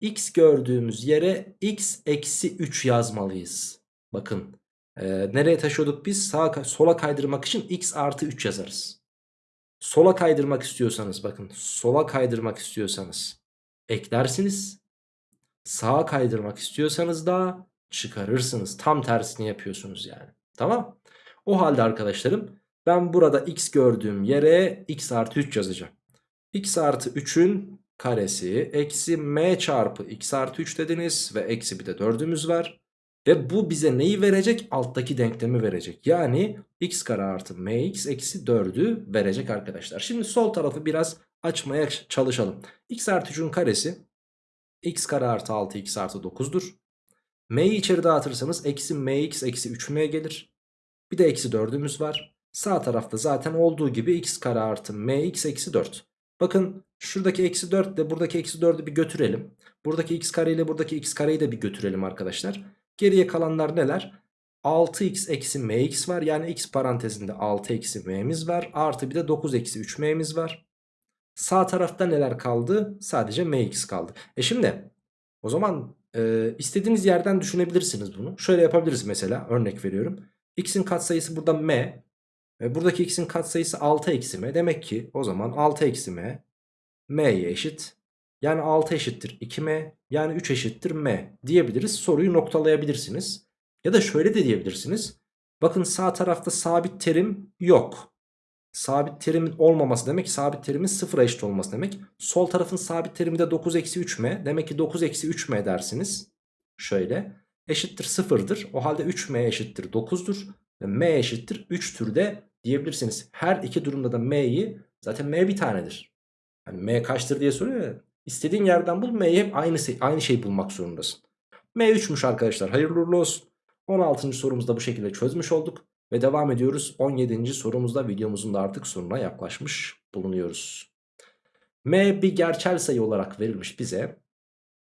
x gördüğümüz yere x eksi 3 yazmalıyız. Bakın e, nereye taşıyorduk biz? Sağa, sola kaydırmak için x artı 3 yazarız. Sola kaydırmak istiyorsanız bakın sola kaydırmak istiyorsanız eklersiniz. Sağa kaydırmak istiyorsanız da çıkarırsınız. Tam tersini yapıyorsunuz yani. Tamam. O halde arkadaşlarım ben burada x gördüğüm yere x artı 3 yazacağım. x artı 3'ün karesi eksi m çarpı x artı 3 dediniz ve eksi bir de 4'ümüz var. Ve bu bize neyi verecek? Alttaki denklemi verecek. Yani x kare artı mx eksi 4'ü verecek arkadaşlar. Şimdi sol tarafı biraz açmaya çalışalım. x artı 3'ün karesi x kare artı 6 x artı 9'dur. m'yi içeri dağıtırsanız eksi mx eksi 3m gelir. Bir de eksi 4'ümüz var. Sağ tarafta zaten olduğu gibi x kare artı mx eksi 4. Bakın şuradaki eksi 4 ile buradaki eksi 4'ü bir götürelim. Buradaki x kare ile buradaki x kareyi de bir götürelim arkadaşlar. Geriye kalanlar neler? 6x eksi mx var. Yani x parantezinde 6 eksi m'miz var. Artı bir de 9 eksi 3m'miz var. Sağ tarafta neler kaldı? Sadece mx kaldı. E şimdi o zaman e, istediğiniz yerden düşünebilirsiniz bunu. Şöyle yapabiliriz mesela örnek veriyorum. x'in katsayısı burada m. Ve buradaki x'in katsayısı 6 eksi m. Demek ki o zaman 6 eksi m m'ye eşit. Yani 6 eşittir 2m. Yani 3 eşittir m diyebiliriz. Soruyu noktalayabilirsiniz. Ya da şöyle de diyebilirsiniz. Bakın sağ tarafta sabit terim yok. Sabit terimin olmaması demek sabit terimin sıfıra eşit olması demek. Sol tarafın sabit terimi de 9 eksi 3m. Demek ki 9 eksi 3m dersiniz. Şöyle eşittir sıfırdır. O halde 3m eşittir 9'dur. Ve m eşittir 3'tür de diyebilirsiniz. Her iki durumda da m'yi zaten m bir tanedir. Hani m kaçtır diye soruyor ya. İstediğin yerden bul m'yi hep aynı, aynı şeyi bulmak zorundasın. m 3'müş arkadaşlar hayırlı uğurlu olsun. 16. sorumuzda bu şekilde çözmüş olduk. Ve devam ediyoruz 17. sorumuzda videomuzun da artık sonuna yaklaşmış bulunuyoruz. m bir gerçel sayı olarak verilmiş bize.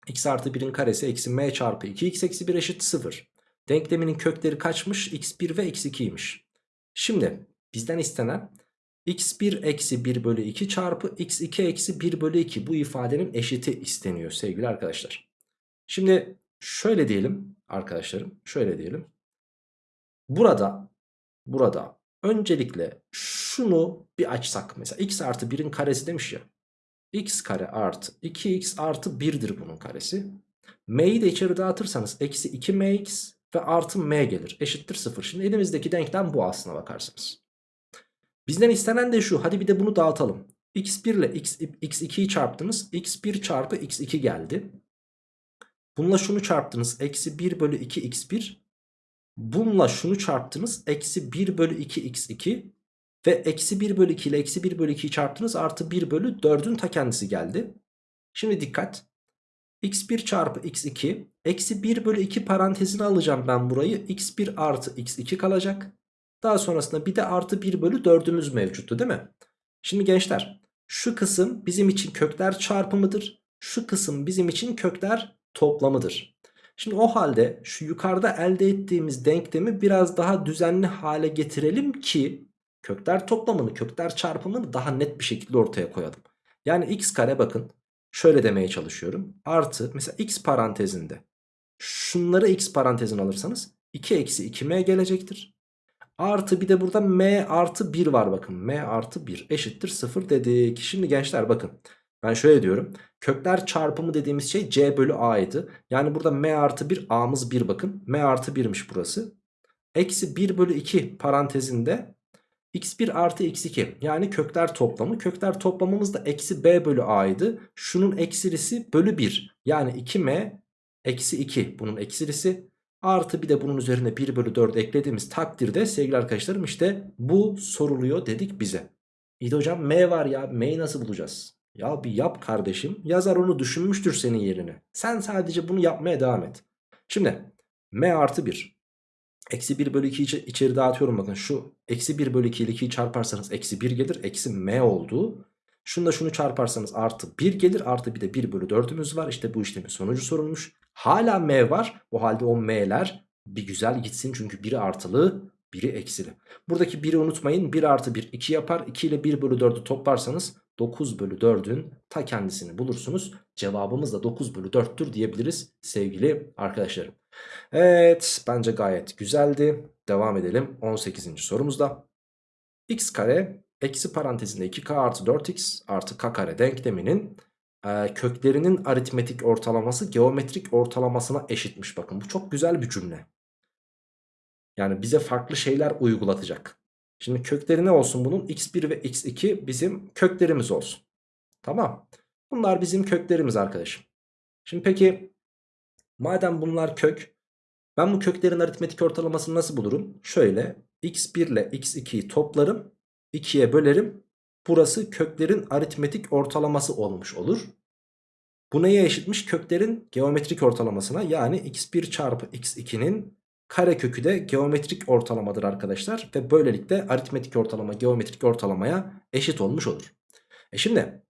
x artı 1'in karesi eksi m çarpı 2x eksi 1 eşit 0. Denkleminin kökleri kaçmış? x1 ve x2'ymiş. Şimdi bizden istenen x1 eksi 1 bölü 2 çarpı x2 eksi 1 bölü 2 bu ifadenin eşiti isteniyor sevgili arkadaşlar. Şimdi şöyle diyelim arkadaşlarım şöyle diyelim. Burada burada öncelikle şunu bir açsak mesela x artı 1'in karesi demiş ya. x kare artı 2x artı 1'dir bunun karesi. m'yi de içeri dağıtırsanız eksi 2mx ve artı m gelir eşittir 0. Şimdi elimizdeki denklem bu aslına bakarsınız. Bizden istenen de şu hadi bir de bunu dağıtalım. x1 ile x, x2'yi çarptınız x1 çarpı x2 geldi. Bununla şunu çarptınız eksi 1 bölü 2 x1 Bununla şunu çarptınız. Eksi 1 bölü 2 x2 ve eksi 1 bölü 2 ile eksi 1 bölü 2'yi çarptınız. Artı 1 bölü 4'ün ta kendisi geldi. Şimdi dikkat. x1 çarpı x2 eksi 1 bölü 2 parantezine alacağım ben burayı. x1 artı x2 kalacak. Daha sonrasında bir de artı 1 bölü 4'ümüz mevcuttu değil mi? Şimdi gençler şu kısım bizim için kökler çarpımıdır. Şu kısım bizim için kökler toplamıdır. Şimdi o halde şu yukarıda elde ettiğimiz denklemi biraz daha düzenli hale getirelim ki kökler toplamını, kökler çarpımını daha net bir şekilde ortaya koyalım. Yani x kare bakın şöyle demeye çalışıyorum. Artı mesela x parantezinde şunları x parantezine alırsanız 2 eksi 2m gelecektir. Artı bir de burada m artı 1 var bakın. m artı 1 eşittir 0 dedik. Şimdi gençler bakın. Ben şöyle diyorum. Kökler çarpımı dediğimiz şey c bölü a'ydı. Yani burada m artı 1 a'mız 1 bakın. m artı 1'miş burası. Eksi 1 bölü 2 parantezinde x1 artı x2 yani kökler toplamı. Kökler toplamımız da eksi b bölü a'ydı. Şunun eksilisi bölü 1 yani 2m eksi 2 bunun eksilisi. Artı bir de bunun üzerine 1 bölü 4 eklediğimiz takdirde sevgili arkadaşlarım işte bu soruluyor dedik bize. İyi hocam m var ya m'yi nasıl bulacağız? Ya bir yap kardeşim yazar onu düşünmüştür senin yerine. Sen sadece bunu yapmaya devam et. Şimdi m artı 1 Eksi 1 bölü 2'yi içeri dağıtıyorum bakın şu eksi 1 bölü 2 ile 2'yi çarparsanız eksi 1 gelir eksi m oldu. Şunu şunu çarparsanız artı 1 gelir artı bir de 1 bölü 4'ümüz var işte bu işlemin sonucu sorulmuş. Hala m var o halde o m'ler bir güzel gitsin çünkü biri artılı biri eksili. Buradaki 1'i unutmayın 1 artı 1 2 yapar 2 ile 1 bölü 4'ü toplarsanız 9 bölü 4'ün ta kendisini bulursunuz. Cevabımız da 9 bölü 4'tür diyebiliriz sevgili arkadaşlarım. Evet bence gayet güzeldi. Devam edelim 18. sorumuzda. x kare eksi parantezinde 2k artı 4x artı k kare denkleminin e, köklerinin aritmetik ortalaması geometrik ortalamasına eşitmiş. Bakın bu çok güzel bir cümle. Yani bize farklı şeyler uygulatacak. Şimdi kökleri ne olsun bunun? x1 ve x2 bizim köklerimiz olsun. Tamam. Bunlar bizim köklerimiz arkadaşım. Şimdi peki madem bunlar kök ben bu köklerin aritmetik ortalamasını nasıl bulurum? Şöyle x1 ile x2'yi toplarım 2'ye bölerim. Burası köklerin aritmetik ortalaması olmuş olur. Bu neye eşitmiş? Köklerin geometrik ortalamasına yani x1 çarpı x2'nin karekökü de geometrik ortalamadır arkadaşlar. Ve böylelikle aritmetik ortalama geometrik ortalamaya eşit olmuş olur. E şimdi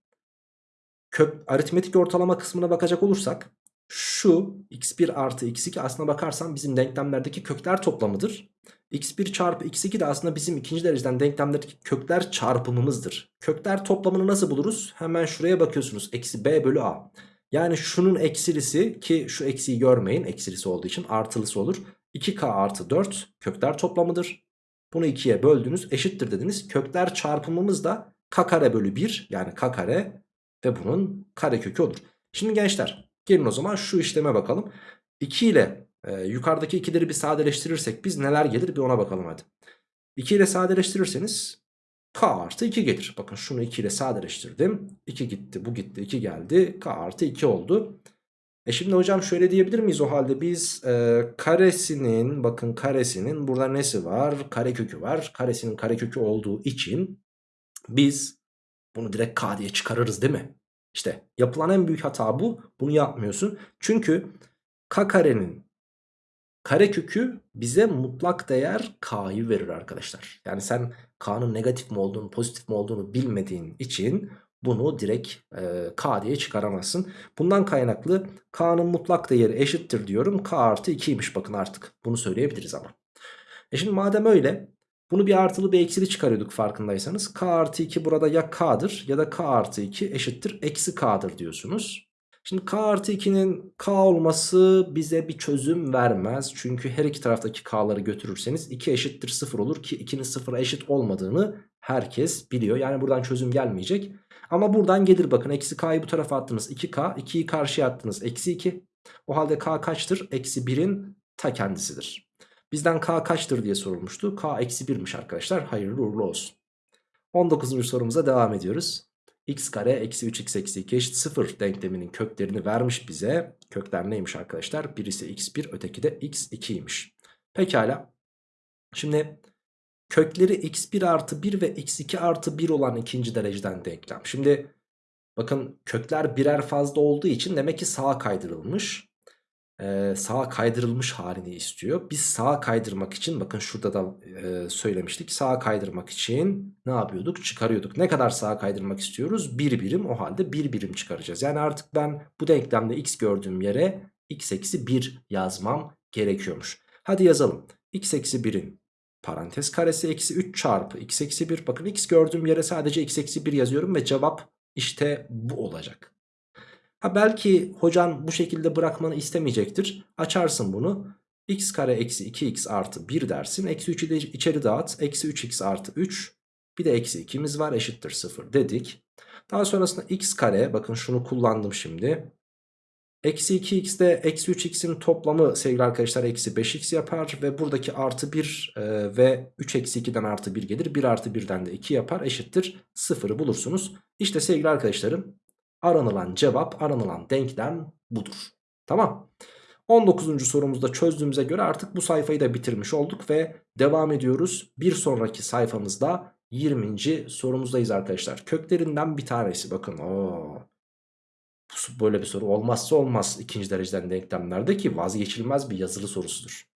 kök, aritmetik ortalama kısmına bakacak olursak şu x1 artı x2 aslına bakarsan bizim denklemlerdeki kökler toplamıdır. X1 çarpı x2 de aslında bizim ikinci dereceden denklemlerdeki kökler çarpımımızdır. Kökler toplamını nasıl buluruz? Hemen şuraya bakıyorsunuz. Eksi b bölü a. Yani şunun eksilisi ki şu eksiği görmeyin eksilisi olduğu için artılısı olur. 2k artı 4 kökler toplamıdır. Bunu 2'ye böldünüz eşittir dediniz. Kökler çarpımımız da k kare bölü 1 yani k kare ve bunun kare kökü olur. Şimdi gençler Gelin o zaman şu işleme bakalım. 2 ile e, yukarıdaki ikileri bir sadeleştirirsek biz neler gelir bir ona bakalım hadi. 2 ile sadeleştirirseniz k artı 2 gelir. Bakın şunu 2 ile sadeleştirdim. 2 gitti bu gitti 2 geldi. k artı 2 oldu. E şimdi hocam şöyle diyebilir miyiz o halde biz e, karesinin bakın karesinin burada nesi var? Karekökü var. Karesinin karekökü olduğu için biz bunu direkt k diye çıkarırız değil mi? İşte yapılan en büyük hata bu. Bunu yapmıyorsun. Çünkü k karenin karekökü bize mutlak değer k'yı verir arkadaşlar. Yani sen k'nın negatif mi olduğunu pozitif mi olduğunu bilmediğin için bunu direkt e, k diye çıkaramazsın. Bundan kaynaklı k'nın mutlak değeri eşittir diyorum. k artı 2'ymiş bakın artık. Bunu söyleyebiliriz ama. E şimdi madem öyle bunu bir artılı bir eksili çıkarıyorduk farkındaysanız. K artı 2 burada ya K'dır ya da K artı 2 eşittir eksi K'dır diyorsunuz. Şimdi K artı 2'nin K olması bize bir çözüm vermez. Çünkü her iki taraftaki K'ları götürürseniz 2 eşittir 0 olur ki 2'nin 0'a eşit olmadığını herkes biliyor. Yani buradan çözüm gelmeyecek. Ama buradan gelir bakın eksi K'yı bu tarafa attınız 2K 2'yi karşıya attınız eksi 2. O halde K kaçtır? Eksi 1'in ta kendisidir. Bizden k kaçtır diye sorulmuştu. K eksi 1'miş arkadaşlar. Hayırlı uğurlu olsun. 19. sorumuza devam ediyoruz. X kare eksi 3x eksi 2 eşit 0 denkleminin köklerini vermiş bize. Kökler neymiş arkadaşlar? Birisi x1 öteki de x2'ymiş. Pekala. Şimdi kökleri x1 artı 1 ve x2 artı 1 olan ikinci dereceden denklem. Şimdi bakın kökler birer fazla olduğu için demek ki sağa kaydırılmış e, sağa kaydırılmış halini istiyor. Biz sağa kaydırmak için bakın şurada da e, söylemiştik. Sağa kaydırmak için ne yapıyorduk? Çıkarıyorduk. Ne kadar sağa kaydırmak istiyoruz? Bir birim o halde bir birim çıkaracağız. Yani artık ben bu denklemde x gördüğüm yere x eksi 1 yazmam gerekiyormuş. Hadi yazalım. x eksi 1'in parantez karesi eksi 3 çarpı x eksi 1. Bakın x gördüğüm yere sadece x eksi 1 yazıyorum ve cevap işte bu olacak. Ha belki hocan bu şekilde bırakmanı istemeyecektir. Açarsın bunu. x kare eksi 2x artı 1 dersin. Eksi 3'ü de içeri dağıt. Eksi 3x artı 3. Bir de eksi 2'miz var eşittir 0 dedik. Daha sonrasında x kare bakın şunu kullandım şimdi. Eksi 2x de eksi 3x'in toplamı sevgili arkadaşlar eksi 5x yapar. Ve buradaki artı 1 e, ve 3 eksi 2'den artı 1 gelir. 1 artı 1'den de 2 yapar eşittir 0'ı bulursunuz. İşte sevgili arkadaşlarım aranılan cevap aranılan denklem budur. Tamam. 19. sorumuzda çözdüğümüze göre artık bu sayfayı da bitirmiş olduk ve devam ediyoruz. Bir sonraki sayfamızda 20. sorumuzdayız arkadaşlar. Köklerinden bir tanesi bakın. Oo. Böyle bir soru olmazsa olmaz ikinci dereceden denklemlerde ki vazgeçilmez bir yazılı sorusudur.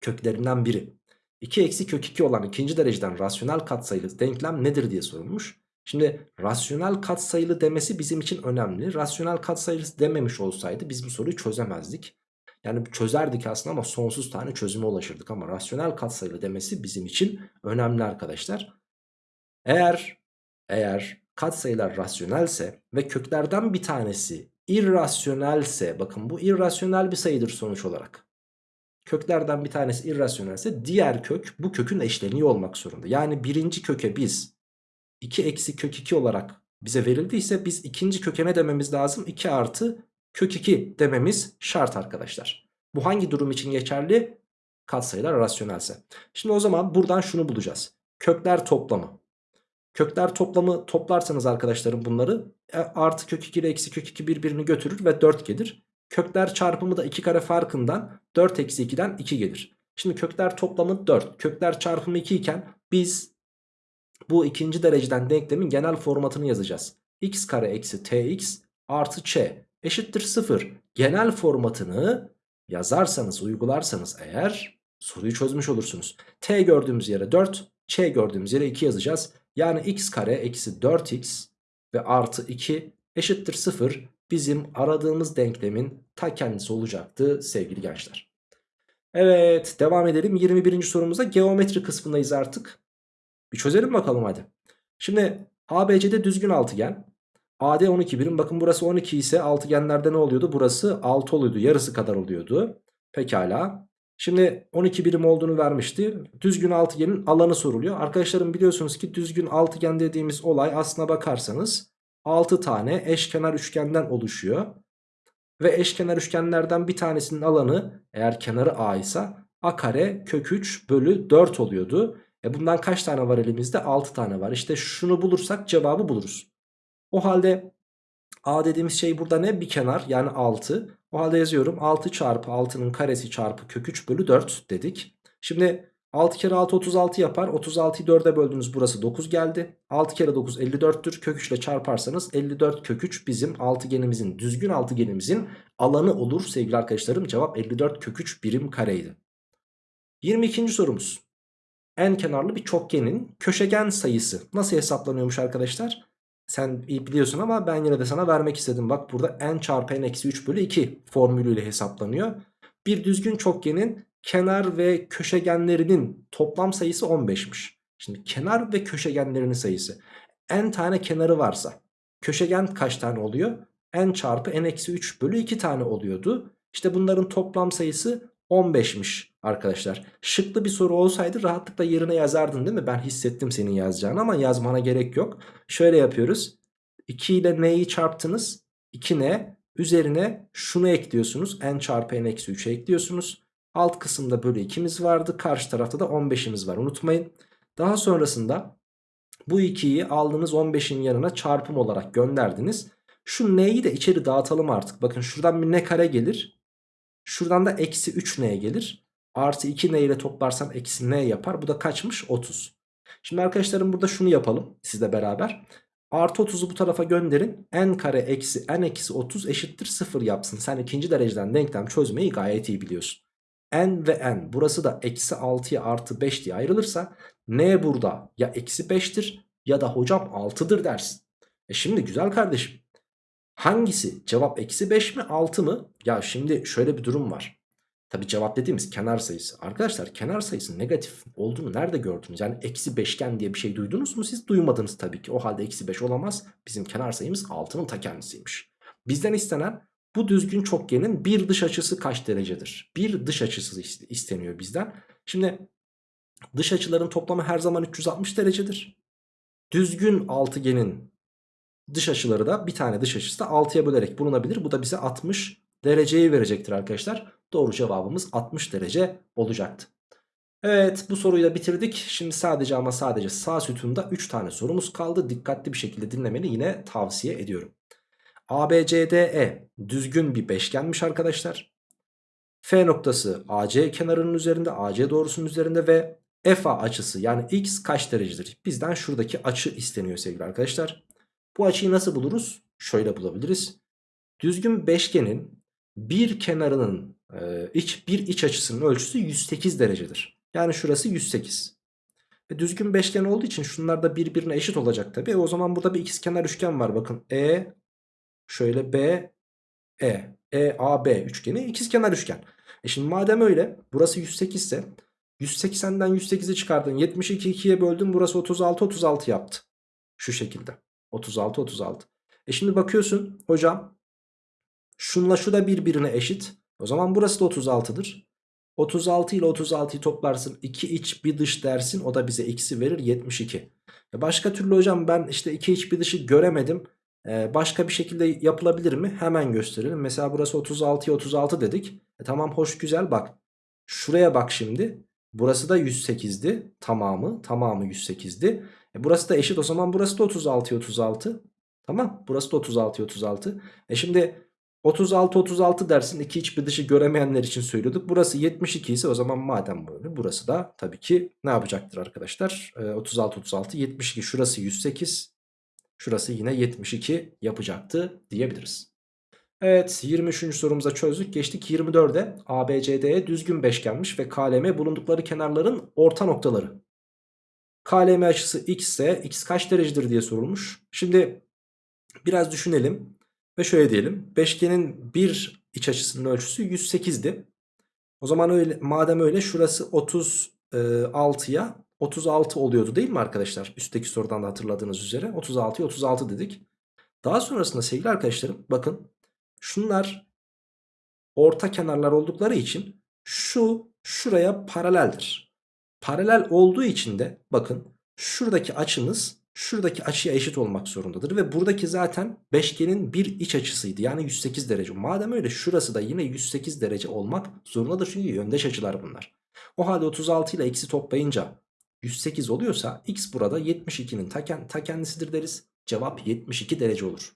Köklerinden biri. 2 eksi kök 2 olan ikinci dereceden rasyonel katsayılı denklem nedir diye sorulmuş. Şimdi rasyonel katsayılı demesi bizim için önemli. Rasyonel katsayılı dememiş olsaydı biz bu soruyu çözemezdik. Yani çözerdik aslında ama sonsuz tane çözüme ulaşırdık. Ama rasyonel katsayılı demesi bizim için önemli arkadaşlar. Eğer eğer katsayılar rasyonelse ve köklerden bir tanesi irrasyonelse bakın bu irrasyonel bir sayıdır sonuç olarak. Köklerden bir tanesi irrasyonelse diğer kök bu kökün eşleniği olmak zorunda. Yani birinci köke biz 2 eksi kök 2 olarak bize verildiyse biz ikinci köke ne dememiz lazım? 2 artı kök 2 dememiz şart arkadaşlar. Bu hangi durum için geçerli? Katsayılar rasyonelse. Şimdi o zaman buradan şunu bulacağız. Kökler toplamı. Kökler toplamı toplarsanız arkadaşlarım bunları e, artı kök 2 ile eksi kök 2 birbirini götürür ve 4 gelir. Kökler çarpımı da 2 kare farkından 4 eksi 2'den 2 gelir. Şimdi kökler toplamı 4. Kökler çarpımı 2 iken biz bu ikinci dereceden denklemin genel formatını yazacağız. x kare eksi tx artı ç eşittir 0. Genel formatını yazarsanız uygularsanız eğer soruyu çözmüş olursunuz. t gördüğümüz yere 4 ç gördüğümüz yere 2 yazacağız. Yani x kare eksi 4x ve artı 2 eşittir 0 bizim aradığımız denklemin ta kendisi olacaktı sevgili gençler. Evet devam edelim 21. sorumuzda geometri kısmındayız artık. Bir çözelim bakalım hadi. Şimdi ABC'de düzgün altıgen. AD 12 birim. Bakın burası 12 ise altıgenlerde ne oluyordu? Burası 6 oluyordu. Yarısı kadar oluyordu. Pekala. Şimdi 12 birim olduğunu vermişti. Düzgün altıgenin alanı soruluyor. Arkadaşlarım biliyorsunuz ki düzgün altıgen dediğimiz olay aslına bakarsanız 6 tane eşkenar üçgenden oluşuyor. Ve eşkenar üçgenlerden bir tanesinin alanı eğer kenarı A ise A kare kök 3 bölü 4 oluyordu. E bundan kaç tane var elimizde? 6 tane var. İşte şunu bulursak cevabı buluruz. O halde A dediğimiz şey burada ne? Bir kenar yani 6. O halde yazıyorum 6 çarpı 6'nın karesi çarpı kök 3 bölü 4 dedik. Şimdi 6 kere 6 36 yapar. 36'yı 4'e böldünüz burası 9 geldi. 6 kere 9 54'tür. Kök 3 ile çarparsanız 54 kök 3 bizim altıgenimizin düzgün altıgenimizin alanı olur sevgili arkadaşlarım. Cevap 54 kök 3 birim kareydi. 22. sorumuz. En kenarlı bir çokgenin köşegen sayısı nasıl hesaplanıyormuş arkadaşlar? Sen biliyorsun ama ben yine de sana vermek istedim. Bak burada n çarpı n eksi 3 bölü 2 formülüyle hesaplanıyor. Bir düzgün çokgenin kenar ve köşegenlerinin toplam sayısı 15'miş. Şimdi kenar ve köşegenlerinin sayısı. n tane kenarı varsa köşegen kaç tane oluyor? n çarpı n eksi 3 bölü 2 tane oluyordu. İşte bunların toplam sayısı 15'miş arkadaşlar. Şıklı bir soru olsaydı rahatlıkla yerine yazardın değil mi? Ben hissettim senin yazacağını ama yazmana gerek yok. Şöyle yapıyoruz. 2 ile n'yi çarptınız. 2n üzerine şunu ekliyorsunuz. n çarpı n eksi 3'e ekliyorsunuz. Alt kısımda bölü 2'miz vardı. Karşı tarafta da 15'imiz var unutmayın. Daha sonrasında bu 2'yi aldığınız 15'in yanına çarpım olarak gönderdiniz. Şu n'yi de içeri dağıtalım artık. Bakın şuradan bir n kare gelir. Şuradan da eksi 3n gelir. Artı 2n ile toplarsam eksi n yapar. Bu da kaçmış? 30. Şimdi arkadaşlarım burada şunu yapalım sizle beraber. Artı 30'u bu tarafa gönderin. n kare eksi n eksi 30 eşittir 0 yapsın. Sen ikinci dereceden denklem çözmeyi gayet iyi biliyorsun. n ve n burası da eksi 6'ya artı 5 diye ayrılırsa n burada ya eksi 5'tir ya da hocam 6'dır dersin. E şimdi güzel kardeşim. Hangisi? Cevap eksi 5 mi 6 mı? Ya şimdi şöyle bir durum var. Tabi cevap dediğimiz kenar sayısı. Arkadaşlar kenar sayısı negatif olduğunu nerede gördünüz? Yani eksi beşgen diye bir şey duydunuz mu? Siz duymadınız tabii ki. O halde eksi 5 olamaz. Bizim kenar sayımız 6'nın ta kendisiymiş. Bizden istenen Bu düzgün çokgenin bir dış açısı kaç derecedir? Bir dış açısı isteniyor bizden. Şimdi dış açıların toplamı her zaman 360 derecedir. Düzgün altıgenin dış açıları da bir tane dış açısı da 6'ya bölerek bulunabilir. Bu da bize 60 dereceyi verecektir arkadaşlar. Doğru cevabımız 60 derece olacaktı. Evet bu soruyu da bitirdik. Şimdi sadece ama sadece sağ sütunda 3 tane sorumuz kaldı. Dikkatli bir şekilde dinlemeni yine tavsiye ediyorum. ABCDE düzgün bir beşgenmiş arkadaşlar. F noktası AC kenarının üzerinde, AC doğrusunun üzerinde ve FA açısı yani x kaç derecedir? Bizden şuradaki açı isteniyor sevgili arkadaşlar. Bu açıyı nasıl buluruz? Şöyle bulabiliriz. Düzgün beşgenin bir kenarının e, iç bir iç açısının ölçüsü 108 derecedir. Yani şurası 108. Ve düzgün beşgen olduğu için şunlar da birbirine eşit olacak tabi. O zaman burada bir ikizkenar üçgen var bakın. E şöyle B E E A B üçgeni ikizkenar üçgen. E şimdi madem öyle burası 108 ise 180'den 108'i çıkardın 72 2'ye böldün burası 36 36 yaptı. Şu şekilde 36 36. E şimdi bakıyorsun hocam şunla şu da birbirine eşit. O zaman burası da 36'dır. 36 ile 36'yı toplarsın 2 iç bir dış dersin o da bize x'i verir 72. E başka türlü hocam ben işte 2 iç bir dışı göremedim. Ee, başka bir şekilde yapılabilir mi? Hemen gösterelim. Mesela burası 36'ya 36 dedik. E, tamam hoş güzel bak. Şuraya bak şimdi. Burası da 108'di. Tamamı. Tamamı 108'di. E, burası da eşit o zaman burası da 36'ya 36. Tamam. Burası da 36'ya 36. E şimdi 36 36 dersin. iki iç bir dışı göremeyenler için söylüyorduk. Burası 72 ise o zaman madem böyle burası da tabii ki ne yapacaktır arkadaşlar? E, 36 36 72 şurası 108. Şurası yine 72 yapacaktı diyebiliriz. Evet 23. sorumuza çözdük. Geçtik 24'e. ABCD'ye düzgün beşgenmiş ve KLM bulundukları kenarların orta noktaları. KLM açısı x ise x kaç derecedir diye sorulmuş. Şimdi biraz düşünelim ve şöyle diyelim. Beşgenin bir iç açısının ölçüsü 108'di. O zaman öyle madem öyle şurası 36'ya 36 oluyordu değil mi arkadaşlar? Üstteki sorudan da hatırladığınız üzere 36'ya 36 dedik. Daha sonrasında sevgili arkadaşlarım bakın şunlar orta kenarlar oldukları için şu şuraya paraleldir. Paralel olduğu için de bakın şuradaki açımız şuradaki açıya eşit olmak zorundadır. Ve buradaki zaten beşgenin bir iç açısıydı. Yani 108 derece. Madem öyle şurası da yine 108 derece olmak zorundadır. Çünkü yöndeş açılar bunlar. O halde 36 ile x'i toplayınca 108 oluyorsa x burada 72'nin ta, ta kendisidir deriz. Cevap 72 derece olur.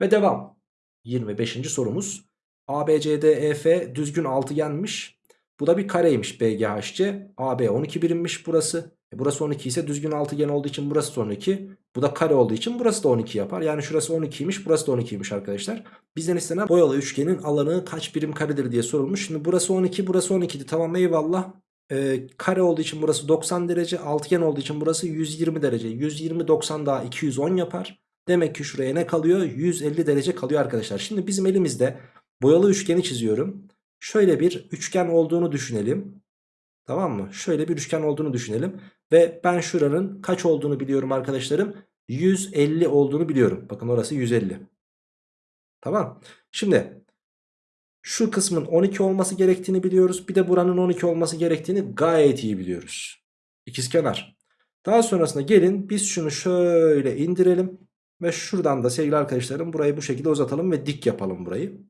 Ve devam. 25. sorumuz. ABCDEF düzgün altıgenmiş. Bu da bir kareymiş BGHC. AB 12 birimmiş burası. E burası 12 ise düzgün altıgen olduğu için burası da 12. Bu da kare olduğu için burası da 12 yapar. Yani şurası 12'ymiş burası da 12'ymiş arkadaşlar. Bizden istenen boyalı üçgenin alanı kaç birim karedir diye sorulmuş. Şimdi burası 12 burası 12'di tamam eyvallah e, kare olduğu için burası 90 derece. Altıgen olduğu için burası 120 derece. 120 90 daha 210 yapar. Demek ki şuraya ne kalıyor? 150 derece kalıyor arkadaşlar. Şimdi bizim elimizde boyalı üçgeni çiziyorum. Şöyle bir üçgen olduğunu düşünelim. Tamam mı? Şöyle bir üçgen olduğunu düşünelim. Ve ben şuranın kaç olduğunu biliyorum arkadaşlarım. 150 olduğunu biliyorum. Bakın orası 150. Tamam. Şimdi şu kısmın 12 olması gerektiğini biliyoruz. Bir de buranın 12 olması gerektiğini gayet iyi biliyoruz. İkizkenar. Daha sonrasında gelin biz şunu şöyle indirelim. Ve şuradan da sevgili arkadaşlarım burayı bu şekilde uzatalım ve dik yapalım burayı.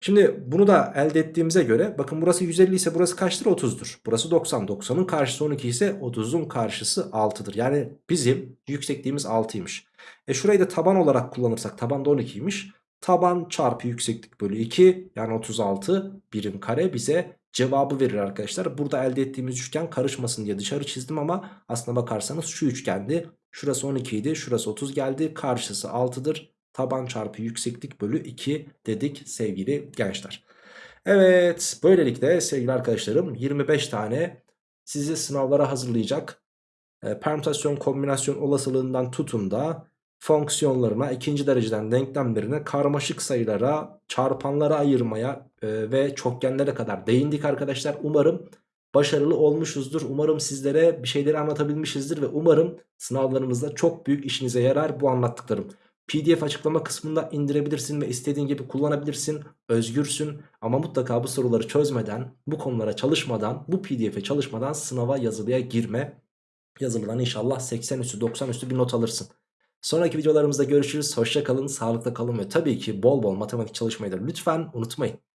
Şimdi bunu da elde ettiğimize göre bakın burası 150 ise burası kaçtır? 30'dur. Burası 90. 90'ın karşısı 12 ise 30'un karşısı 6'dır. Yani bizim yüksekliğimiz 6'ymış. E şurayı da taban olarak kullanırsak taban da 12'ymiş. Taban çarpı yükseklik bölü 2 yani 36 birim kare bize cevabı verir arkadaşlar. Burada elde ettiğimiz üçgen karışmasın diye dışarı çizdim ama aslına bakarsanız şu üçgendi. Şurası 12 idi şurası 30 geldi karşısı 6'dır. Taban çarpı yükseklik bölü 2 dedik sevgili gençler. Evet böylelikle sevgili arkadaşlarım 25 tane sizi sınavlara hazırlayacak e, permütasyon kombinasyon olasılığından tutun da fonksiyonlarına, ikinci dereceden denklemlerine, karmaşık sayılara, çarpanlara ayırmaya e, ve çokgenlere kadar değindik arkadaşlar. Umarım başarılı olmuşuzdur. Umarım sizlere bir şeyleri anlatabilmişizdir ve umarım sınavlarımızda çok büyük işinize yarar bu anlattıklarım. PDF açıklama kısmında indirebilirsin ve istediğin gibi kullanabilirsin. Özgürsün ama mutlaka bu soruları çözmeden, bu konulara çalışmadan, bu PDF'e çalışmadan sınava yazılıya girme. Yazılıdan inşallah 80 üstü 90 üstü bir not alırsın. Sonraki videolarımızda görüşürüz. Hoşça kalın, sağlıkla kalın ve tabii ki bol bol matematik çalışmayı da lütfen unutmayın.